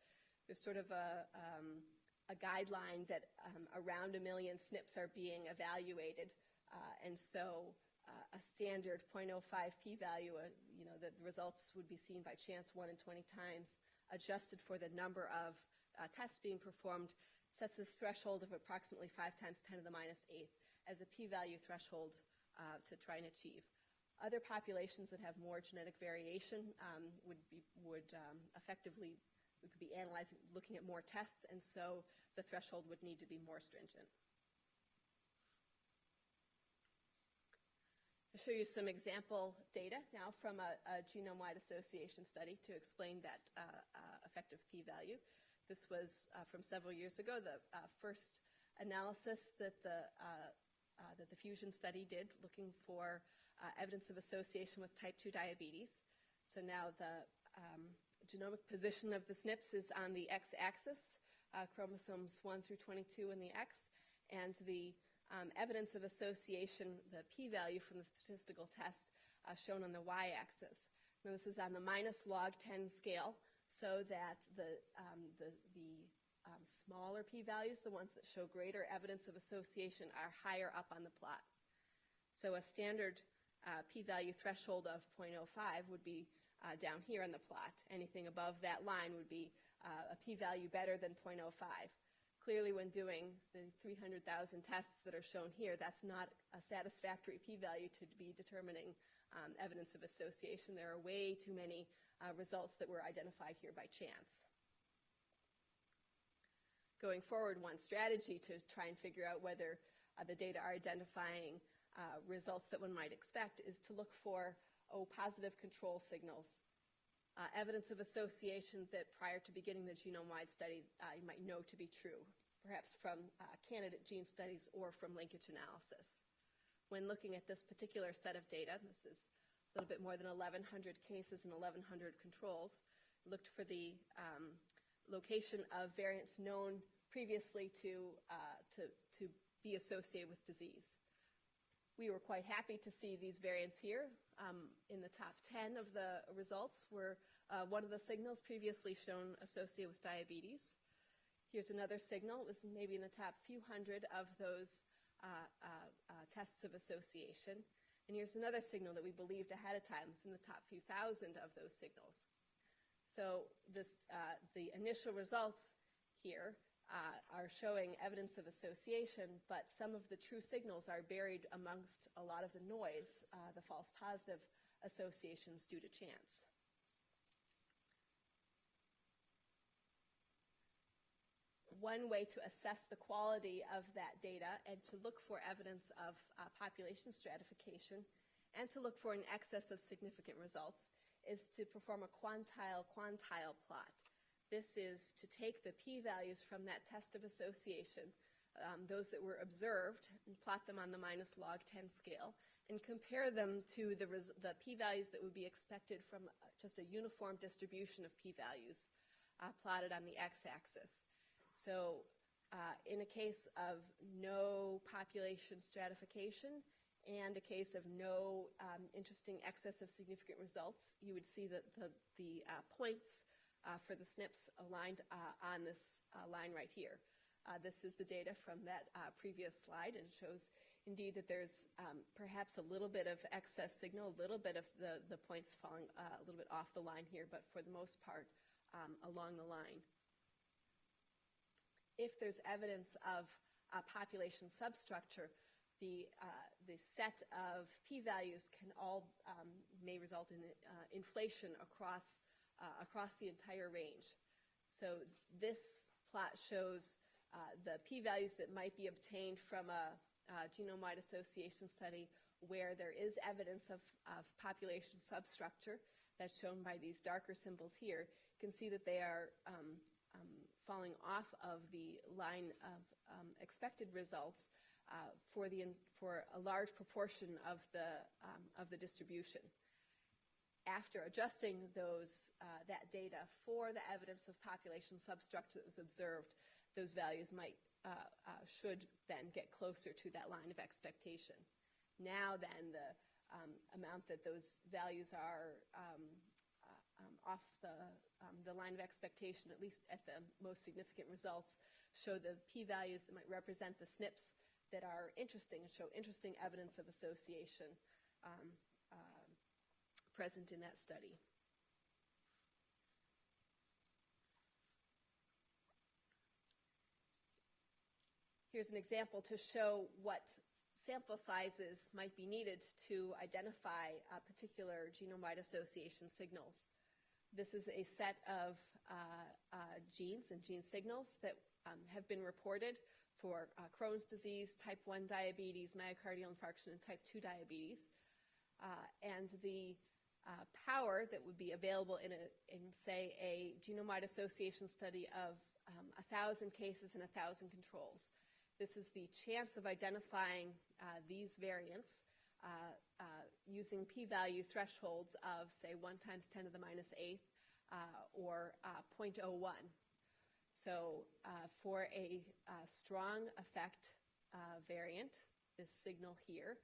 Speaker 2: there's sort of a, um, a guideline that um, around a million SNPs are being evaluated. Uh, and so uh, a standard 0.05 p-value, uh, you know, the results would be seen by chance 1 in 20 times, adjusted for the number of uh, tests being performed, sets this threshold of approximately 5 times 10 to the minus 8th as a p-value threshold uh, to try and achieve. Other populations that have more genetic variation um, would be would um, effectively we could be analyzing, looking at more tests, and so the threshold would need to be more stringent. I'll show you some example data now from a, a genome-wide association study to explain that uh, uh, effective p-value. This was uh, from several years ago, the uh, first analysis that the, uh, uh, that the Fusion study did looking for evidence of association with type 2 diabetes. So now the um, genomic position of the SNPs is on the x-axis, chromosomes 1 through 22 in the x, and the um, evidence of association, the p-value from the statistical test uh, shown on the y-axis. Now this is on the minus log 10 scale, so that the, um, the, the um, smaller p-values, the ones that show greater evidence of association, are higher up on the plot. So a standard uh, p-value threshold of 0.05 would be uh, down here on the plot. Anything above that line would be uh, a p-value better than 0.05 clearly when doing the 300,000 tests that are shown here, that's not a satisfactory p-value to be determining um, evidence of association. There are way too many uh, results that were identified here by chance. Going forward, one strategy to try and figure out whether uh, the data are identifying uh, results that one might expect is to look for O positive control signals uh, evidence of association that prior to beginning the genome-wide study uh, you might know to be true, perhaps from uh, candidate gene studies or from linkage analysis. When looking at this particular set of data, this is a little bit more than 1,100 cases and 1,100 controls, looked for the um, location of variants known previously to, uh, to, to be associated with disease. We were quite happy to see these variants here um, in the top 10 of the results were uh, one of the signals previously shown associated with diabetes. Here's another signal. It was maybe in the top few hundred of those uh, uh, uh, tests of association. And here's another signal that we believed ahead of time was in the top few thousand of those signals. So this, uh, the initial results here uh, are showing evidence of association, but some of the true signals are buried amongst a lot of the noise, uh, the false positive associations due to chance. One way to assess the quality of that data and to look for evidence of uh, population stratification and to look for an excess of significant results is to perform a quantile-quantile plot. This is to take the p-values from that test of association, um, those that were observed, and plot them on the minus log 10 scale, and compare them to the, the p-values that would be expected from uh, just a uniform distribution of p-values uh, plotted on the x-axis. So uh, in a case of no population stratification and a case of no um, interesting excess of significant results, you would see that the, the uh, points uh, for the SNPs aligned uh, on this uh, line right here. this is the data from that previous slide and it shows indeed that there's um, perhaps a little bit of excess signal, a little bit of the, the points falling a little bit off the line here, but for the most part um, along the line. If there's evidence of population substructure, the, uh, the set of p-values can all um, may result in uh, inflation across uh, across the entire range. So this plot shows uh, the p-values that might be obtained from a, a genome-wide association study where there is evidence of, of, population substructure that's shown by these darker symbols here. You can see that they are um, um, falling off of the line of um, expected results uh, for, the, for a large proportion of the, um, of the distribution after adjusting those, uh, that data for the evidence of population substructure that was observed, those values might, uh, uh, should then get closer to that line of expectation. Now then, the um, amount that those values are um, uh, um, off the, um, the line of expectation, at least at the most significant results, show the p-values that might represent the SNPs that are interesting and show interesting evidence of association um, present in that study. Here's an example to show what sample sizes might be needed to identify uh, particular genome-wide association signals. This is a set of uh, uh, genes and gene signals that um, have been reported for uh, Crohn's disease, type 1 diabetes, myocardial infarction, and type 2 diabetes. Uh, and the uh, power that would be available in, a, in say, a genome-wide association study of um, 1,000 cases and 1,000 controls. This is the chance of identifying uh, these variants uh, uh, using p-value thresholds of, say, 1 times 10 to the minus 8th or 0.01. So for a strong effect variant, this signal here,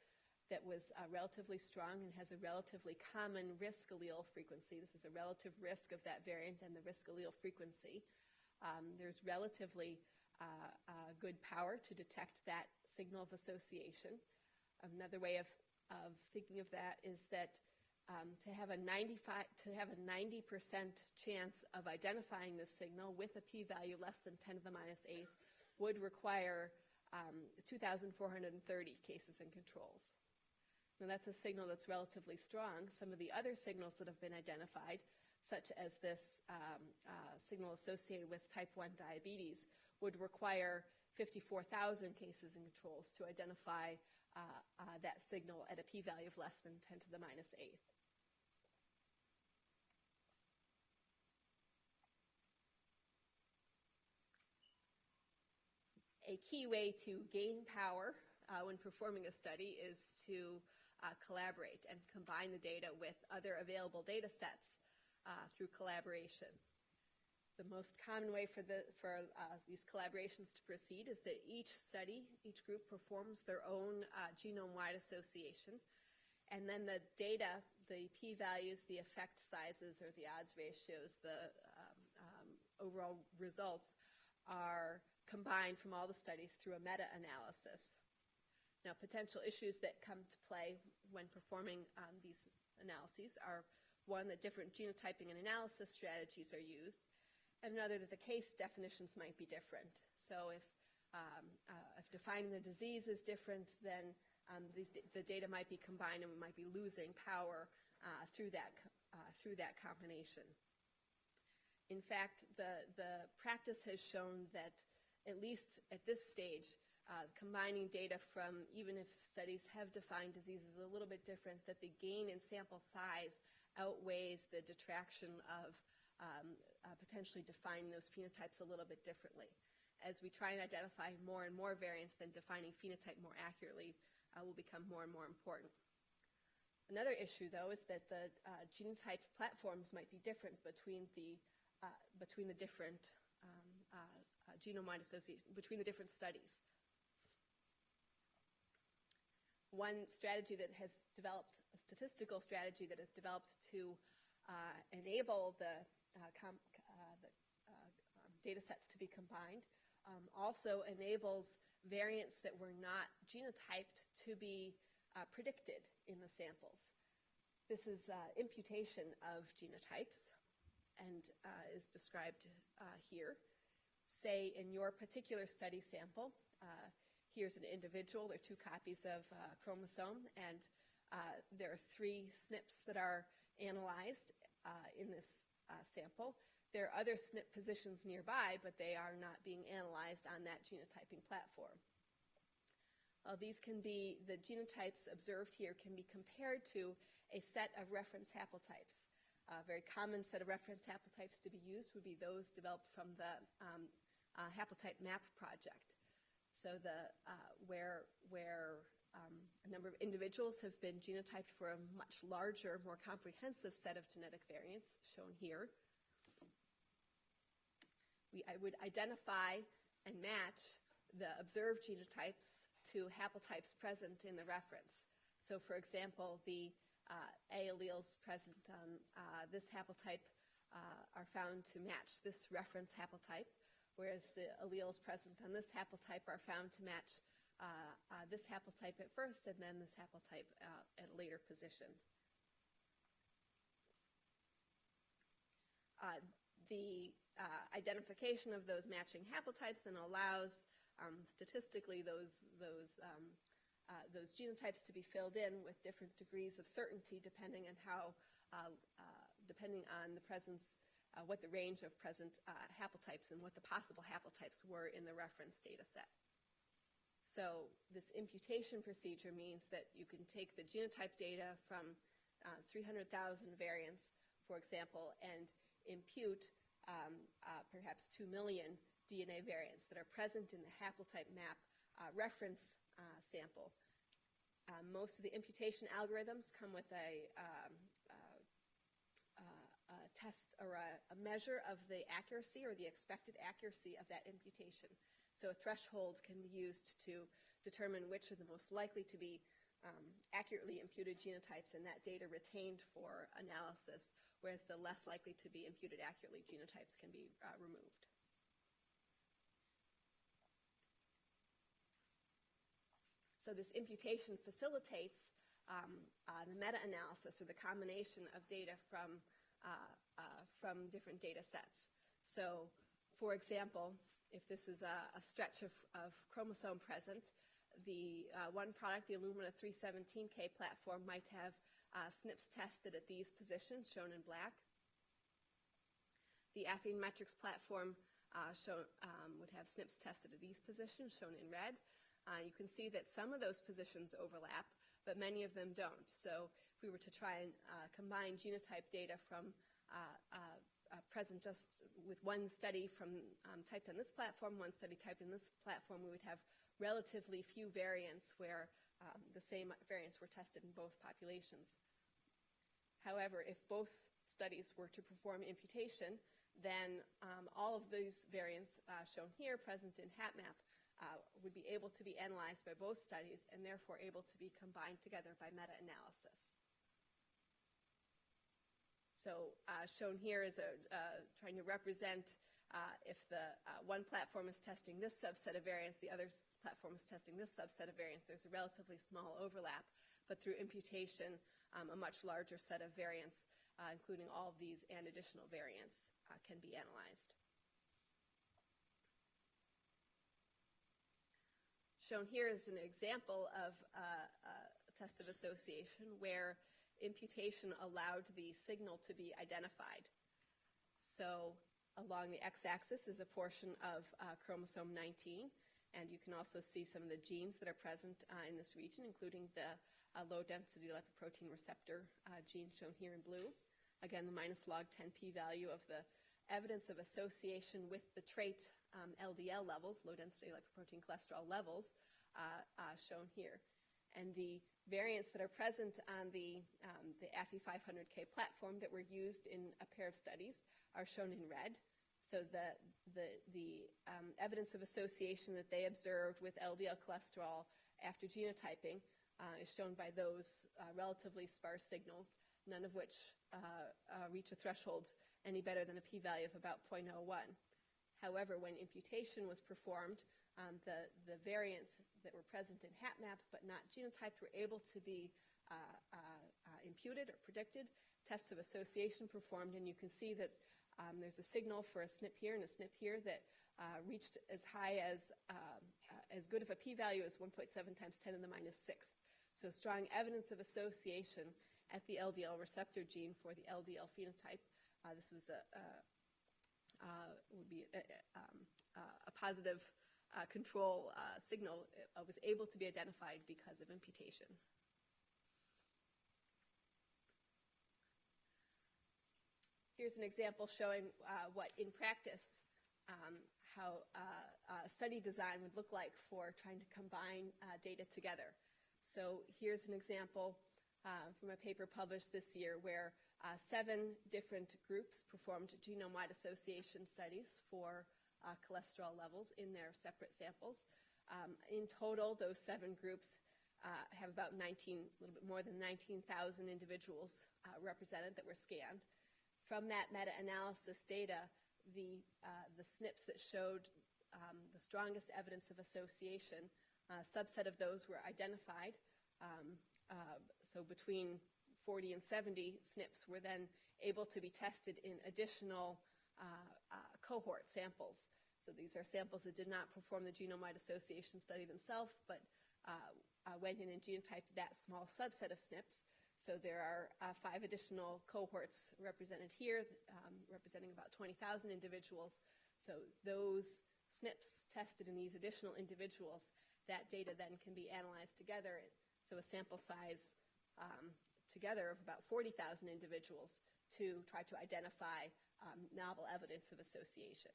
Speaker 2: that was uh, relatively strong and has a relatively common risk allele frequency. This is a relative risk of that variant and the risk allele frequency. Um, there's relatively uh, uh, good power to detect that signal of association. Another way of, of thinking of that is that um, to have a 95 to have a 90% chance of identifying this signal with a p-value less than 10 to the minus eighth would require um, 2,430 cases and controls. Now that's a signal that's relatively strong. Some of the other signals that have been identified, such as this um, uh, signal associated with type 1 diabetes, would require 54,000 cases and controls to identify uh, uh, that signal at a p-value of less than 10 to the minus eighth. A key way to gain power uh, when performing a study is to uh, collaborate and combine the data with other available data sets uh, through collaboration the most common way for, the, for uh, these collaborations to proceed is that each study, each group performs their own uh, genome-wide association, and then the data, the p-values, the effect sizes, or the odds ratios, the um, um, overall results are combined from all the studies through a meta-analysis. Now, potential issues that come to play when performing um, these analyses are one, that different genotyping and analysis strategies are used, and another that the case definitions might be different. So if, um, uh, if defining the disease is different, then um, these, the data might be combined and we might be losing power uh, through, that, uh, through that combination. In fact, the, the practice has shown that at least at this stage, uh, combining data from even if studies have defined diseases a little bit different, that the gain in sample size outweighs the detraction of um, uh, potentially defining those phenotypes a little bit differently. As we try and identify more and more variants, then defining phenotype more accurately uh, will become more and more important. Another issue, though, is that the uh, genotype platforms might be different between the uh, between the different um, uh, genome-wide association between the different studies. One strategy that has developed, a statistical strategy that has developed to enable the uh, uh, the uh, um, data sets to be combined. Um, also enables variants that were not genotyped to be predicted in the samples. This is imputation of genotypes and is described here. Say in your particular study sample, here's an individual, there are two copies of uh, chromosome, and uh, there are three SNPs that are analyzed uh, in this uh, sample. There are other SNP positions nearby, but they are not being analyzed on that genotyping platform. These can be, the genotypes observed here can be compared to a set of reference haplotypes. A very common set of reference haplotypes to be used would be those developed from the um, uh, haplotype map project. So the, uh, where, where um, a number of individuals have been genotyped for a much larger, more comprehensive set of genetic variants, shown here. We, I would identify and match the observed genotypes to haplotypes present in the reference. So, for example, the uh, A alleles present on uh, this haplotype uh, are found to match this reference haplotype, whereas the alleles present on this haplotype are found to match uh, uh, this haplotype at first and then this haplotype uh, at a later position. Uh, the uh, identification of those matching haplotypes then allows um, statistically those those um, uh, those genotypes to be filled in with different degrees of certainty depending on how depending on the presence uh, what the range of present uh, haplotypes and what the possible haplotypes were in the reference data set. So this imputation procedure means that you can take the genotype data from uh, 300,000 variants, for example, and impute um, uh, perhaps 2 million DNA variants that are present in the haplotype map uh, reference uh, sample. Uh, most of the imputation algorithms come with a, um, a test or a, a, measure of the accuracy or the expected accuracy of that imputation. So a threshold can be used to determine which are the most likely to be um, accurately imputed genotypes and that data retained for analysis, whereas the less likely to be imputed accurately genotypes can be uh, removed. So this imputation facilitates um, uh, the meta-analysis or the combination of data from, uh, from different data sets. So, for example, if this is a, a stretch of, of, chromosome present, the uh, one product, the Illumina 317K platform, might have uh, SNPs tested at these positions, shown in black. The Affymetrix platform uh, show, um, would have SNPs tested at these positions, shown in red. Uh, you can see that some of those positions overlap, but many of them don't. So if we were to try and uh, combine genotype data from uh, uh present just with one study from um, typed on this platform, one study typed in this platform, we would have relatively few variants where um, the same variants were tested in both populations. However, if both studies were to perform imputation, then um, all of these variants uh, shown here present in HapMap uh, would be able to be analyzed by both studies and therefore able to be combined together by meta-analysis. So uh, shown here is a, uh, trying to represent uh, if the uh, one platform is testing this subset of variants, the other platform is testing this subset of variants. There's a relatively small overlap, but through imputation, um, a much larger set of variants, uh, including all of these and additional variants, can be analyzed. Shown here is an example of uh, a test of association where imputation allowed the signal to be identified. So along the x-axis is a portion of uh, chromosome 19, and you can also see some of the genes that are present uh, in this region, including the uh, low-density lipoprotein receptor uh, gene shown here in blue. Again, the minus log 10 p-value of the evidence of association with the trait um, LDL levels, low density lipoprotein cholesterol levels, uh, uh, shown here. And the variants that are present on the, um, the Affy 500K platform that were used in a pair of studies are shown in red. So the, the, the um, evidence of association that they observed with LDL cholesterol after genotyping uh, is shown by those uh, relatively sparse signals, none of which uh, uh reach a threshold any better than a p-value of about 0.01. However, when imputation was performed, um, the, the variants that were present in HapMap but not genotyped were able to be uh, uh, uh, imputed or predicted, tests of association performed, and you can see that um, there's a signal for a SNP here and a SNP here that uh, reached as high as, um, uh, as good of a p-value as 1.7 times 10 to the minus 6. So strong evidence of association at the LDL receptor gene for the LDL phenotype. Uh, this was a, would be a, um, a positive uh, control uh, signal uh, was able to be identified because of imputation. Here's an example showing uh, what in practice um, how uh, study design would look like for trying to combine uh, data together. So here's an example from a paper published this year where seven different groups performed genome-wide association studies for uh, cholesterol levels in their separate samples. Um, in total, those seven groups uh, have about 19, a little bit more than 19,000 individuals uh, represented that were scanned. From that meta-analysis data, the, uh, the SNPs that showed um, the strongest evidence of association, a subset of those were identified. Um, uh, so between 40 and 70 SNPs were then able to be tested in additional uh, uh, cohort samples. So these are samples that did not perform the genome-wide association study themselves, but uh, uh, went in and genotyped that small subset of SNPs. So there are uh, five additional cohorts represented here, um, representing about 20,000 individuals. So those SNPs tested in these additional individuals, that data then can be analyzed together. So a sample size um, together of about 40,000 individuals to try to identify um, novel evidence of association.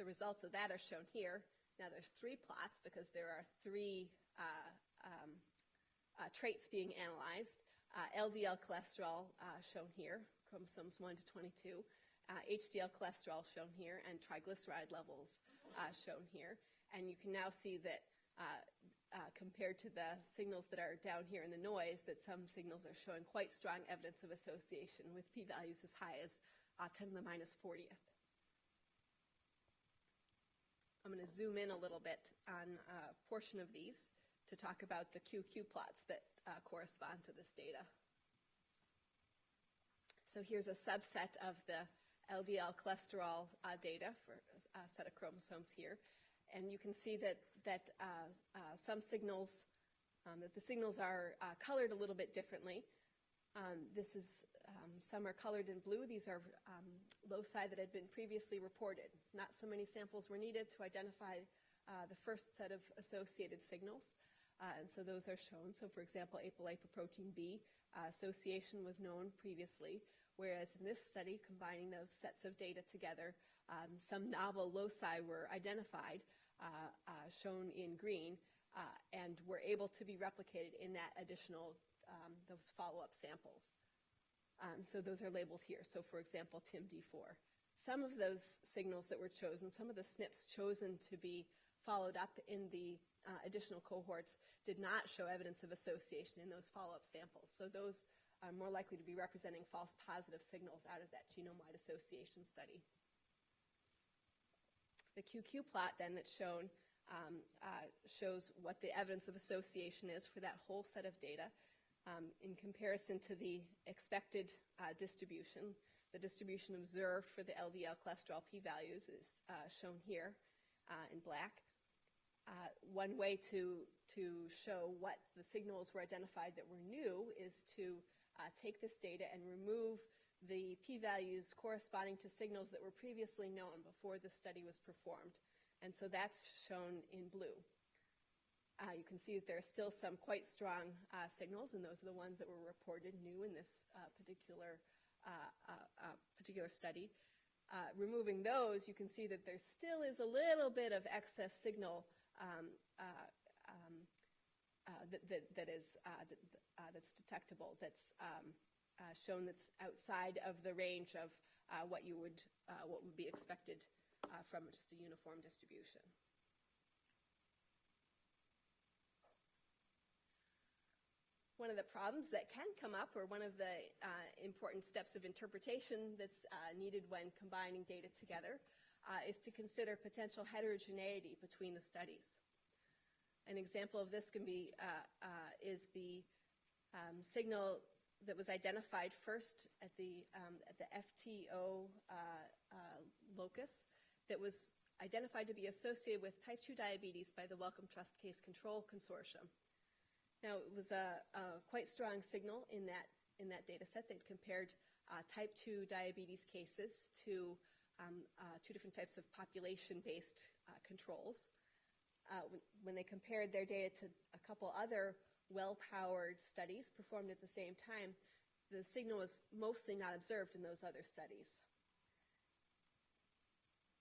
Speaker 2: The results of that are shown here. Now there's three plots because there are three uh, um, uh, traits being analyzed. Uh, LDL cholesterol uh, shown here, chromosomes 1 to 22, HDL uh, cholesterol shown here, and triglyceride levels uh, shown here. And you can now see that compared to the signals that are down here in the noise, that some signals are showing quite strong evidence of association with p-values as high as 10 to the minus 40th. I'm going to zoom in a little bit on a portion of these to talk about the QQ plots that uh, correspond to this data. So here's a subset of the LDL cholesterol uh, data for a set of chromosomes here. And you can see that, that uh, uh some signals, um, that the signals are uh, colored a little bit differently. Um, this is um, some are colored in blue. These are um, loci that had been previously reported. Not so many samples were needed to identify uh, the first set of associated signals. Uh, and so those are shown. So for example, apolipoprotein B uh, association was known previously, whereas in this study, combining those sets of data together, um, some novel loci were identified, shown in green, uh, and were able to be replicated in that additional, um, those follow-up samples. Um, so those are labeled here. So for example, TIMD4. Some of those signals that were chosen, some of the SNPs chosen to be followed up in the uh, additional cohorts did not show evidence of association in those follow-up samples. So those are more likely to be representing false positive signals out of that genome-wide association study. The QQ plot then that's shown um, uh, shows what the evidence of association is for that whole set of data um, in comparison to the expected uh, distribution. The distribution observed for the LDL cholesterol p-values is uh, shown here uh, in black. Uh, one way to, to show what the signals were identified that were new is to uh, take this data and remove the p-values corresponding to signals that were previously known before the study was performed. And so that's shown in blue. Uh, you can see that there are still some quite strong uh, signals, and those are the ones that were reported new in this uh, particular, uh, uh, uh, particular study. removing those, you can see that there still is a little bit of excess signal um, um, that, that, that is, that's detectable, that's um, shown that's outside of the range of what you would, what would be expected from just a uniform distribution. one of the problems that can come up or one of the uh, important steps of interpretation that's uh, needed when combining data together uh, is to consider potential heterogeneity between the studies. An example of this can be uh, uh, is the um, signal that was identified first at the um, at the FTO uh, locus that was identified to be associated with type 2 diabetes by the Wellcome Trust Case Control Consortium. Now, it was a, a quite strong signal in that, in that data set that compared uh, type 2 diabetes cases to um, uh, two different types of population-based uh, controls. Uh, when, they compared their data to a couple other well-powered studies performed at the same time, the signal was mostly not observed in those other studies.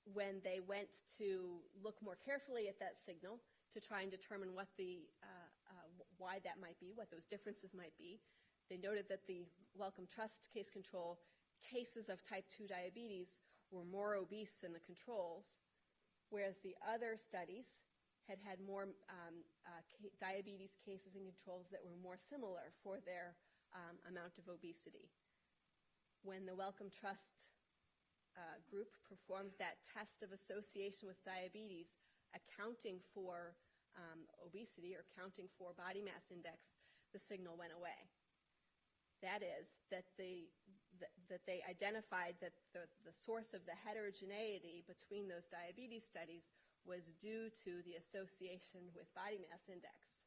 Speaker 2: When they went to look more carefully at that signal to try and determine what the uh, why that might be, what those differences might be. They noted that the Wellcome Trust case control cases of type 2 diabetes were more obese than the controls, whereas the other studies had had more um, uh, diabetes cases and controls that were more similar for their um, amount of obesity. When the Wellcome Trust uh, group performed that test of association with diabetes, accounting for um, obesity or counting for body mass index, the signal went away. That is, that, the, that, that they identified that the, the source of the heterogeneity between those diabetes studies was due to the association with body mass index.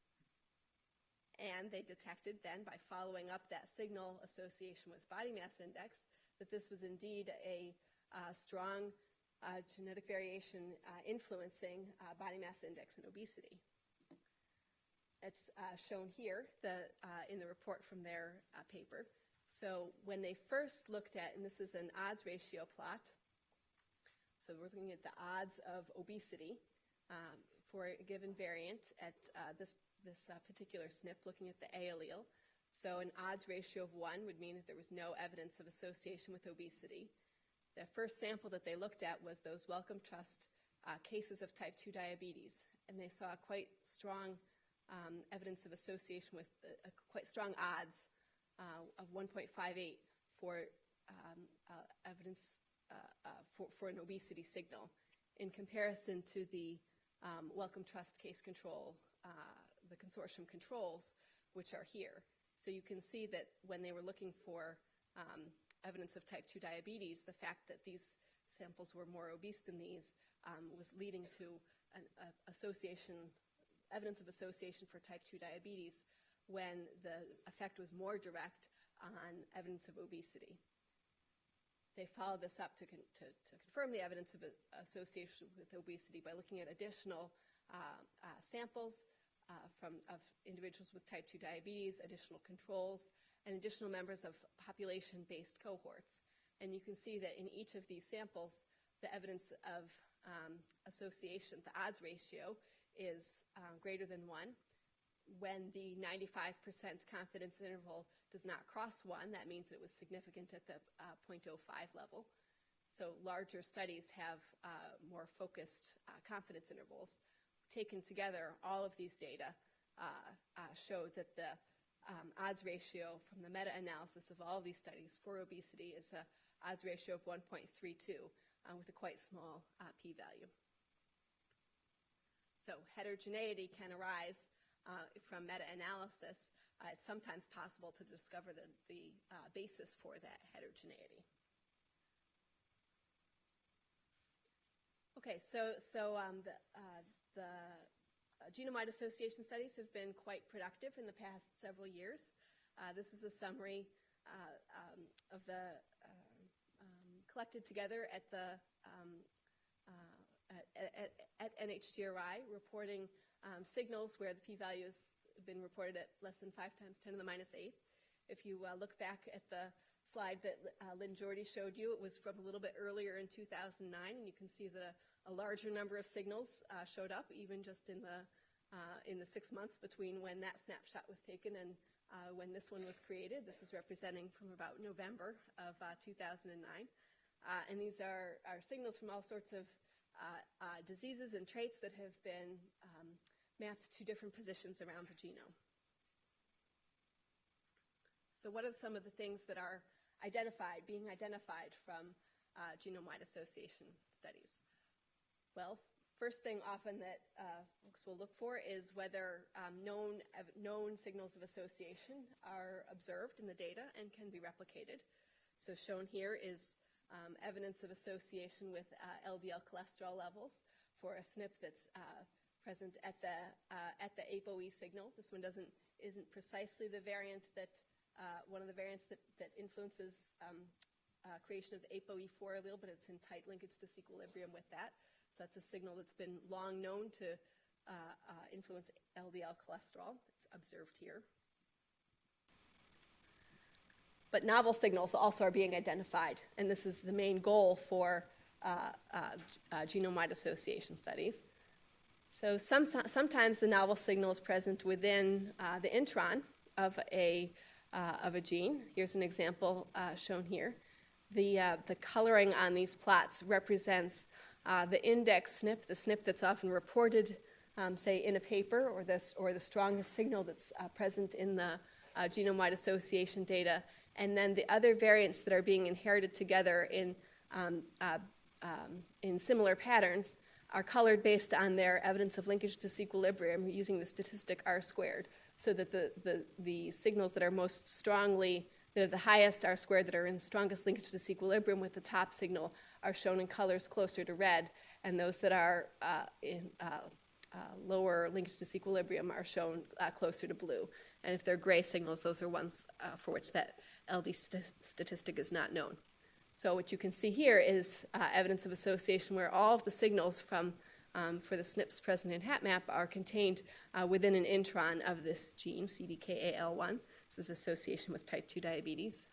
Speaker 2: And they detected then, by following up that signal association with body mass index, that this was indeed a uh, strong uh, genetic variation uh, influencing uh, body mass index and obesity. It's uh, shown here the, uh, in the report from their paper. So when they first looked at, and this is an odds ratio plot, so we're looking at the odds of obesity um, for a given variant at uh, this, this uh, particular SNP, looking at the A allele. So an odds ratio of 1 would mean that there was no evidence of association with obesity. The first sample that they looked at was those Wellcome Trust uh, cases of type 2 diabetes, and they saw quite strong um, evidence of association with uh, quite strong odds uh, of 1.58 for um, uh, evidence for, for, an obesity signal in comparison to the um, Wellcome Trust case control, uh, the consortium controls, which are here. So you can see that when they were looking for um, evidence of type 2 diabetes, the fact that these samples were more obese than these um, was leading to an association evidence of association for type 2 diabetes when the effect was more direct on evidence of obesity. They followed this up to, con to, to confirm the evidence of association with obesity by looking at additional uh, uh, samples uh, from, of individuals with type 2 diabetes, additional controls, and additional members of population-based cohorts. And you can see that in each of these samples, the evidence of um, association, the odds ratio, is um, greater than 1. When the 95% confidence interval does not cross 1, that means that it was significant at the uh, 0.05 level. So larger studies have uh, more focused uh, confidence intervals. Taken together, all of these data uh, uh, show that the um, odds ratio from the meta-analysis of all of these studies for obesity is a odds ratio of 1.32 uh, with a quite small p-value. So heterogeneity can arise uh, from meta-analysis. Uh, it's sometimes possible to discover the, the uh, basis for that heterogeneity. Okay, so, so um, the, uh, the uh, genome-wide association studies have been quite productive in the past several years. Uh, this is a summary um, of the um, collected together at the um, at, at, NHGRI reporting um, signals where the p-value has been reported at less than 5 times 10 to the minus 8th. If you uh, look back at the slide that uh, Lynn Jorde showed you, it was from a little bit earlier in 2009, and you can see that a, a larger number of signals uh, showed up, even just in the uh, in the six months between when that snapshot was taken and uh, when this one was created. This is representing from about November of uh, 2009, and these are, are signals from all sorts of diseases and traits that have been um, mapped to different positions around the genome. So what are some of the things that are identified, being identified from uh, genome-wide association studies? Well, first thing often that uh, folks will look for is whether um, known, known signals of association are observed in the data and can be replicated. So shown here is um, evidence of association with uh, LDL cholesterol levels for a SNP that's uh, present at the uh, at the ApoE signal. This one doesn't isn't precisely the variant that uh, one of the variants that that influences um, uh, creation of the ApoE4 allele, but it's in tight linkage disequilibrium with that. So that's a signal that's been long known to uh, influence LDL cholesterol. It's observed here. But novel signals also are being identified, and this is the main goal for uh, uh, uh, genome-wide association studies. So some, sometimes the novel signal is present within uh, the intron of a, uh, of a gene. Here's an example uh, shown here. The, the coloring on these plots represents the index SNP, the SNP that's often reported um, say, in a paper or, this, or the strongest signal that's uh, present in the uh, genome-wide association data, and then the other variants that are being inherited together in, um, uh, um, in similar patterns are colored based on their evidence of linkage disequilibrium using the statistic R squared, so that the, the, the signals that are most strongly, that are the highest R squared, that are in strongest linkage to disequilibrium with the top signal are shown in colors closer to red, and those that are uh, in uh, uh, lower linkage disequilibrium are shown uh, closer to blue. And if they're gray signals, those are ones uh, for which that LD st- statistic is not known. So what you can see here is uh, evidence of association where all of the signals from um, for the SNPs present in HapMap are contained uh, within an intron of this gene, CDKAL1. This is association with type 2 diabetes.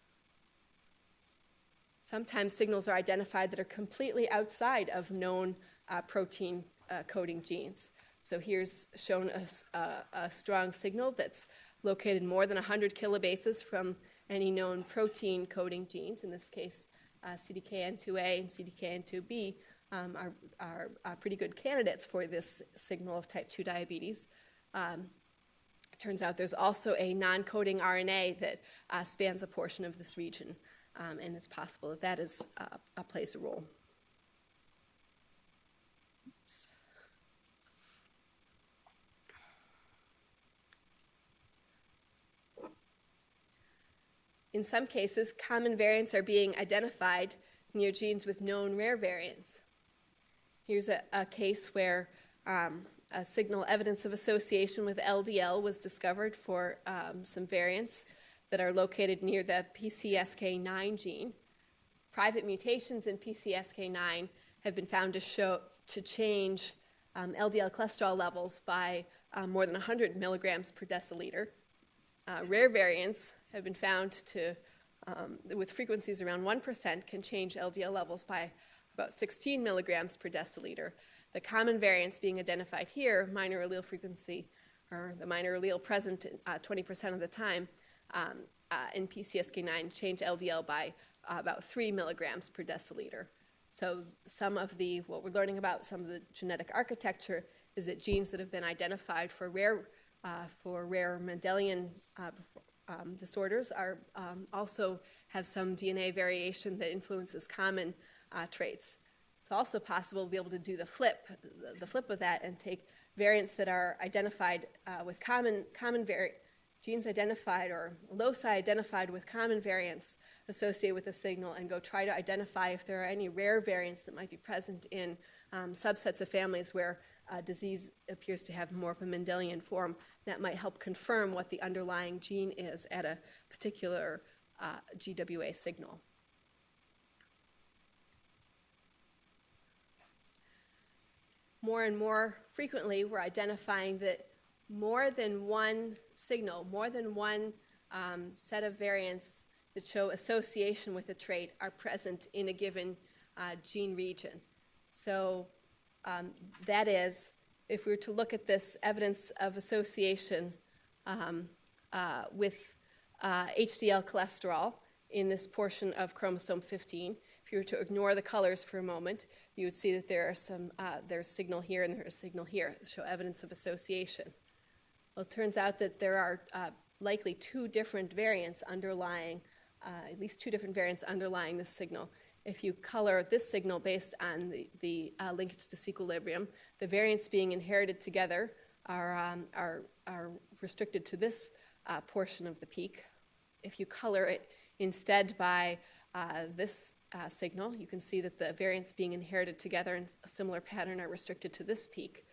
Speaker 2: Sometimes signals are identified that are completely outside of known uh, protein uh, coding genes. So here's shown a, a, a, strong signal that's located more than 100 kilobases from any known protein coding genes, in this case, uh, CDKN2A and CDKN2B. Um, are, are, pretty good candidates for this signal of type 2 diabetes. Um, turns out there's also a non coding RNA that uh, spans a portion of this region um, and it's possible that that is, uh, plays a role. In some cases, common variants are being identified near genes with known rare variants. Here's a, a case where um, a signal evidence of association with LDL was discovered for um, some variants that are located near the PCSK9 gene. Private mutations in PCSK9 have been found to show to change um, LDL cholesterol levels by um, more than 100 milligrams per deciliter. Uh, rare variants have been found to, um, with frequencies around 1%, can change LDL levels by about 16 milligrams per deciliter. The common variants being identified here, minor allele frequency, or the minor allele present uh, 20% of the time, um, uh, in PCSK9 change LDL by uh, about 3 milligrams per deciliter. So some of the, what we're learning about some of the genetic architecture is that genes that have been identified for rare, uh, for rare Mendelian uh, um, disorders are um, also have some DNA variation that influences common uh, traits. It's also possible to be able to do the flip, the, flip of that, and take variants that are identified uh, with common common vari- genes identified or loci identified with common variants associated with a signal and go try to identify if there are any rare variants that might be present in um, subsets of families where uh, disease appears to have more of a Mendelian form that might help confirm what the underlying gene is at a particular uh, GWA signal. More and more frequently, we're identifying that more than one signal, more than one um, set of variants that show association with a trait are present in a given uh, gene region. So um, that is, if we were to look at this evidence of association um, uh, with uh, HDL cholesterol in this portion of chromosome 15, if you were to ignore the colors for a moment, you would see that there are some, uh, there's signal here and there's signal here that show evidence of association. Well, it turns out that there are uh, likely two different variants underlying, uh, at least two different variants underlying this signal. If you color this signal based on the, the uh, linkage to disequilibrium, the variants being inherited together are, um, are, are restricted to this uh, portion of the peak. If you color it instead by uh, this uh, signal, you can see that the variants being inherited together in a similar pattern are restricted to this peak.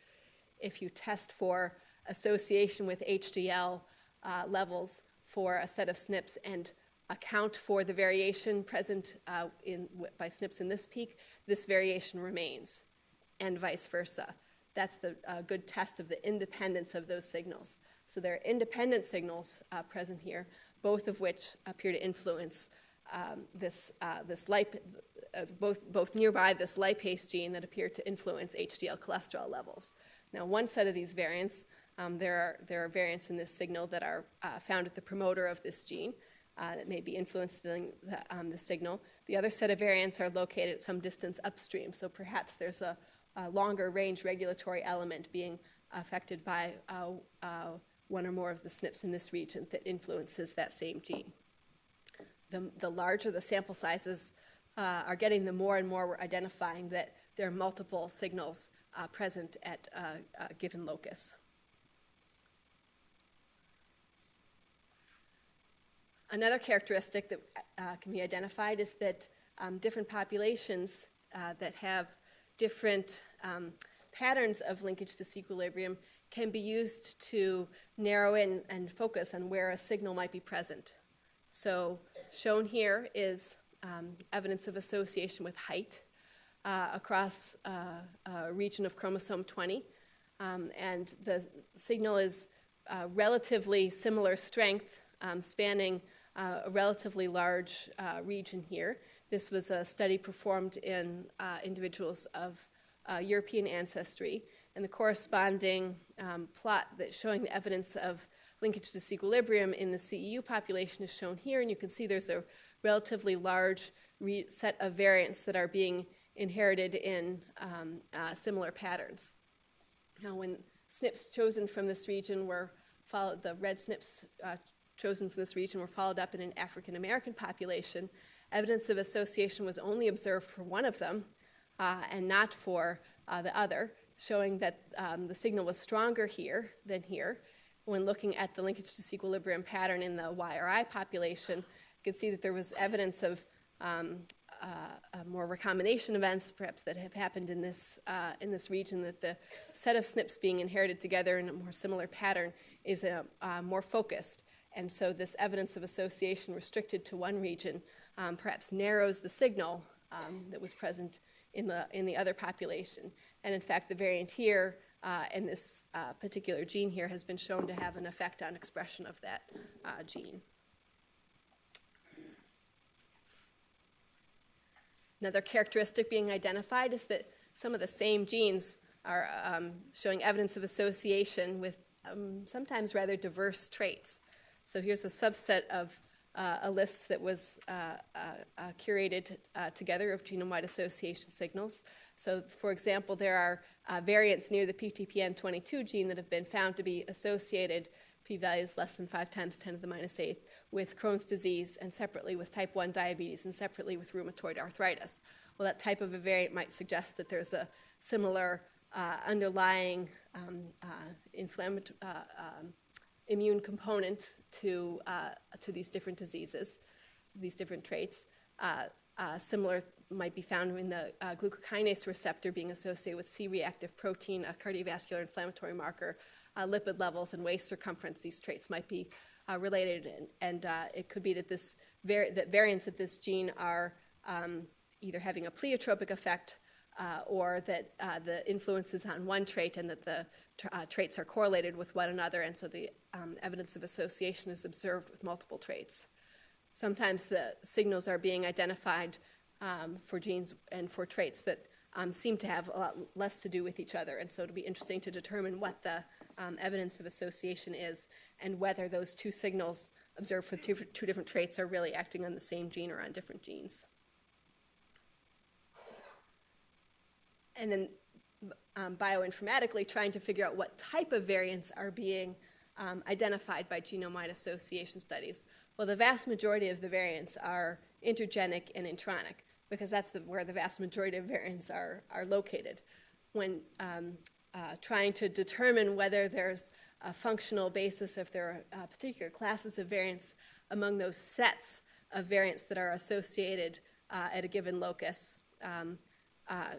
Speaker 2: If you test for association with HDL uh, levels for a set of SNPs and account for the variation present uh, in, by SNPs in this peak, this variation remains, and vice versa. That's the uh, good test of the independence of those signals. So there are independent signals uh, present here, both of which appear to influence um, this, uh, this lip, uh, both, both nearby this lipase gene that appear to influence HDL cholesterol levels. Now, one set of these variants um, there, are, there are variants in this signal that are uh, found at the promoter of this gene uh, that may be influencing the, um, the, signal. The other set of variants are located at some distance upstream, so perhaps there's a, a longer range regulatory element being affected by uh, uh, one or more of the SNPs in this region that influences that same gene. The, the larger the sample sizes uh, are getting, the more and more we're identifying that there are multiple signals uh, present at uh, a given locus. Another characteristic that uh, can be identified is that um, different populations uh, that have different um, patterns of linkage disequilibrium can be used to narrow in and focus on where a signal might be present. So, shown here is um, evidence of association with height uh, across uh, a region of chromosome 20. Um, and the signal is uh, relatively similar strength, um, spanning uh, a relatively large uh, region here. This was a study performed in uh, individuals of European ancestry, and the corresponding um, plot that's showing the evidence of linkage disequilibrium in the CEU population is shown here, and you can see there's a relatively large set of variants that are being inherited in um, uh, similar patterns. Now, when SNPs chosen from this region were followed, the red SNPs uh, chosen from this region were followed up in an African American population, evidence of association was only observed for one of them uh, and not for uh, the other, showing that um, the signal was stronger here than here. When looking at the linkage disequilibrium pattern in the YRI population, you can see that there was evidence of um, uh, uh, more recombination events, perhaps that have happened in this uh, in this region. That the set of SNPs being inherited together in a more similar pattern is uh, more focused, and so this evidence of association restricted to one region um, perhaps narrows the signal um, that was present in the in the other population. And in fact, the variant here uh, and this uh, particular gene here has been shown to have an effect on expression of that uh, gene. Another characteristic being identified is that some of the same genes are um, showing evidence of association with um, sometimes rather diverse traits. So here's a subset of uh, a list that was uh, uh, uh curated uh, together of genome-wide association signals. So, for example, there are uh, variants near the PTPN22 gene that have been found to be associated p-values less than 5 times 10 to the minus 8 with Crohn's disease and separately with type 1 diabetes and separately with rheumatoid arthritis. Well, that type of a variant might suggest that there's a similar uh, underlying um, uh, inflammatory uh, um, immune component to, uh, to these different diseases, these different traits. Uh, similar might be found in the glucokinase receptor being associated with C-reactive protein, a cardiovascular inflammatory marker, uh, lipid levels and waist circumference. These traits might be uh, related, and, and uh, it could be that this var- that variants of this gene are um, either having a pleiotropic effect uh, or that uh, the influence is on one trait and that the uh, traits are correlated with one another, and so the um, evidence of association is observed with multiple traits. Sometimes the signals are being identified um, for genes and for traits that um, seem to have a lot less to do with each other, and so it'll be interesting to determine what the um, evidence of association is and whether those two signals observed for two, two different traits are really acting on the same gene or on different genes. And then um, bioinformatically trying to figure out what type of variants are being um, identified by genome-wide association studies. Well, the vast majority of the variants are intergenic and intronic because that's the, where the vast majority of variants are, are located. When um, uh, trying to determine whether there's a functional basis, if there are uh, particular classes of variants among those sets of variants that are associated uh, at a given locus. Um, uh,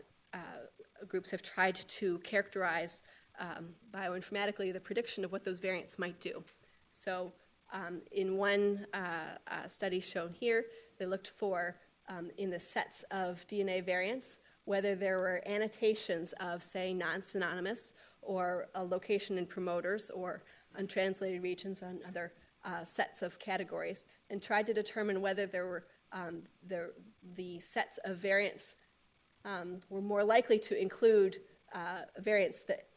Speaker 2: groups have tried to characterize um, bioinformatically the prediction of what those variants might do. So, um, in one uh, study shown here, they looked for um, in the sets of DNA variants whether there were annotations of, say, non synonymous or a location in promoters or untranslated regions on other uh, sets of categories, and tried to determine whether there were um, the, the sets of variants um, were more likely to include uh, variants that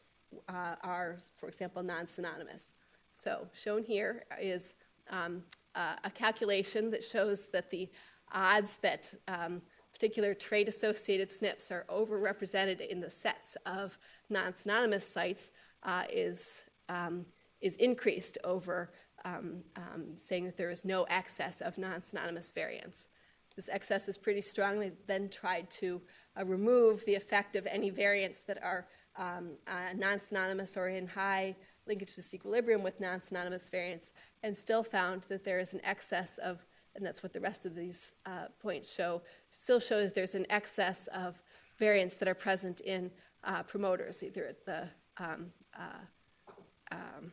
Speaker 2: uh, are, for example, non synonymous. So, shown here is um, uh, a calculation that shows that the odds that um, particular trait-associated SNPs are overrepresented in the sets of non-synonymous sites uh, is, um, is increased over um, um, saying that there is no excess of non-synonymous variants. This excess is pretty strongly then tried to uh, remove the effect of any variants that are um, uh, non-synonymous or in high linkage disequilibrium with non-synonymous variants, and still found that there is an excess of, and that's what the rest of these uh, points show, still shows there's an excess of variants that are present in uh, promoters, either at the um, uh, um,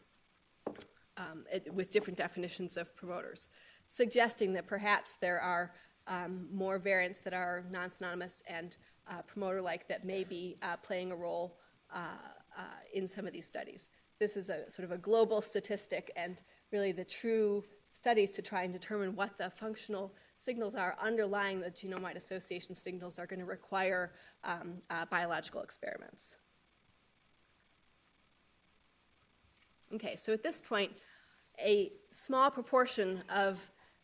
Speaker 2: um, it, with different definitions of promoters, suggesting that perhaps there are um, more variants that are non-synonymous and uh, promoter-like that may be uh, playing a role uh, uh, in some of these studies. This is a sort of a global statistic, and really the true studies to try and determine what the functional signals are underlying the genome-wide association signals are going to require um, uh, biological experiments. Okay, so at this point, a small proportion of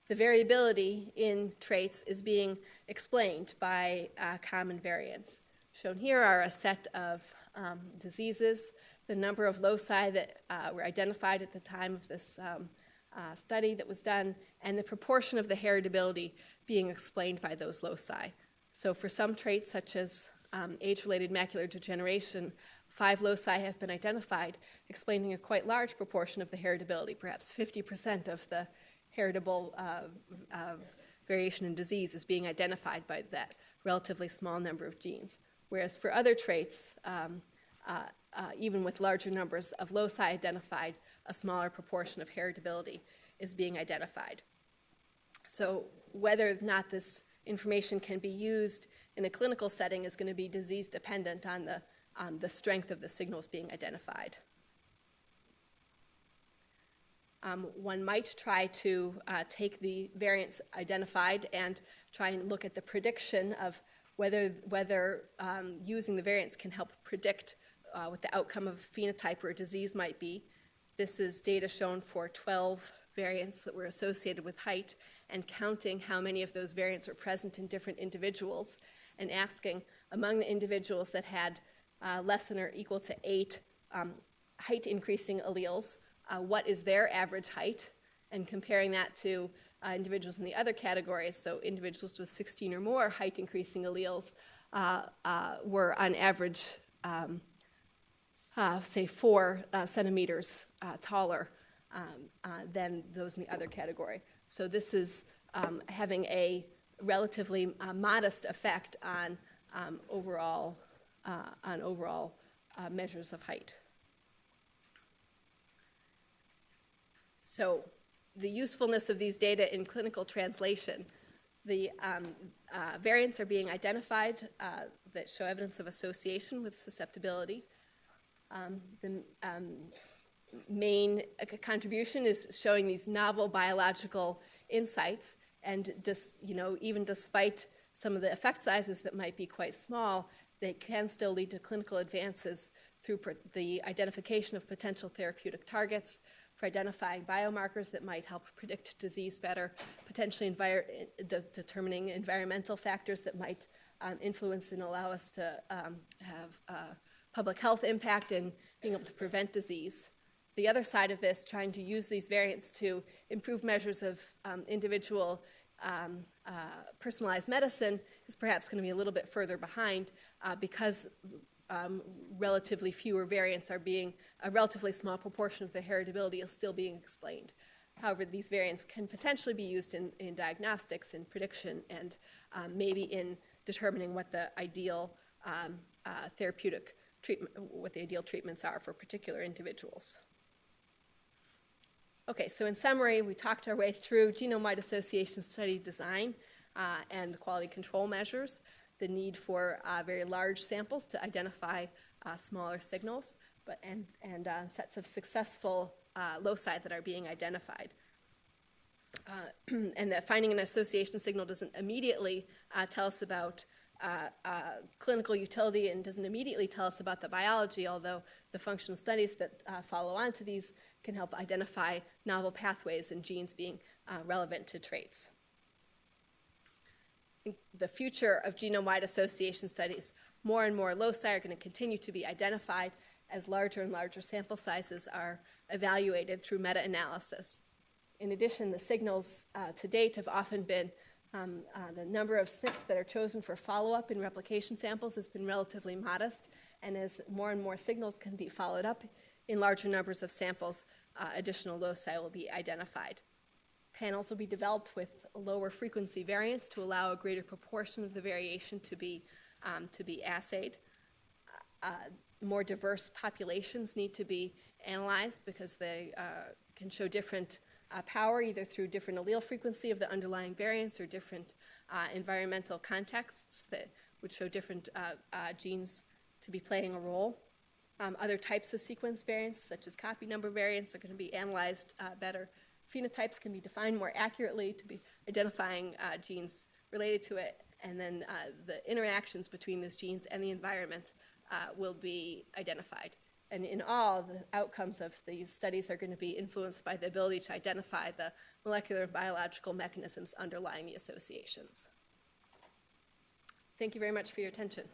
Speaker 2: the variability in traits is being explained by uh, common variants. Shown here are a set of um, diseases, the number of loci that uh, were identified at the time of this um, uh, study that was done, and the proportion of the heritability being explained by those loci. So, for some traits, such as um, age related macular degeneration, five loci have been identified, explaining a quite large proportion of the heritability. Perhaps 50% of the heritable uh, uh, variation in disease is being identified by that relatively small number of genes. Whereas for other traits, um, uh, uh even with larger numbers of loci identified, a smaller proportion of heritability is being identified. So, whether or not this information can be used in a clinical setting is going to be disease dependent on the, um, the strength of the signals being identified. Um, one might try to uh, take the variants identified and try and look at the prediction of whether, whether um, using the variants can help predict uh, what the outcome of phenotype or disease might be. This is data shown for 12 variants that were associated with height and counting how many of those variants are present in different individuals and asking among the individuals that had uh, less than or equal to eight um, height increasing alleles, uh, what is their average height, and comparing that to uh, individuals in the other categories, so individuals with 16 or more height increasing alleles uh, uh, were on average, um, uh, say, four centimeters taller um, than those in the other category. So this is um, having a relatively modest effect on um, overall on overall measures of height. So the usefulness of these data in clinical translation. The um, uh, variants are being identified uh, that show evidence of association with susceptibility. Um, the um, main contribution is showing these novel biological insights and dis, you know, even despite some of the effect sizes that might be quite small, they can still lead to clinical advances through the identification of potential therapeutic targets, for identifying biomarkers that might help predict disease better, potentially envir- de- determining environmental factors that might um, influence and allow us to um, have uh, public health impact and being able to prevent disease. The other side of this, trying to use these variants to improve measures of um, individual um, uh, personalized medicine is perhaps going to be a little bit further behind uh, because um, relatively fewer variants are being, a relatively small proportion of the heritability is still being explained. However, these variants can potentially be used in, in diagnostics, in prediction, and um, maybe in determining what the ideal um, uh, therapeutic treatment, what the ideal treatments are for particular individuals. Okay, so in summary, we talked our way through genome-wide association study design uh, and quality control measures, the need for uh, very large samples to identify uh, smaller signals, but and, and uh, sets of successful uh, loci that are being identified. Uh, and that finding an association signal doesn't immediately tell us about clinical utility and doesn't immediately tell us about the biology, although the functional studies that follow on to these can help identify novel pathways and genes being uh, relevant to traits. The future of genome wide association studies, more and more loci are going to continue to be identified, as larger and larger sample sizes are evaluated through meta-analysis. In addition, the signals uh, to date have often been um, uh, the number of SNPs that are chosen for follow-up in replication samples has been relatively modest, and as more and more signals can be followed up in larger numbers of samples, uh, additional loci will be identified. Panels will be developed with lower frequency variance to allow a greater proportion of the variation to be, um, to be assayed. Uh, more diverse populations need to be analyzed because they uh, can show different uh, power either through different allele frequency of the underlying variants or different uh, environmental contexts that would show different uh, uh, genes to be playing a role. Um, other types of sequence variants, such as copy number variants, are going to be analyzed better. Phenotypes can be defined more accurately to be identifying uh, genes related to it, and then uh, the interactions between those genes and the environment uh, will be identified. And in all, the outcomes of these studies are going to be influenced by the ability to identify the molecular and biological mechanisms underlying the associations. Thank you very much for your attention.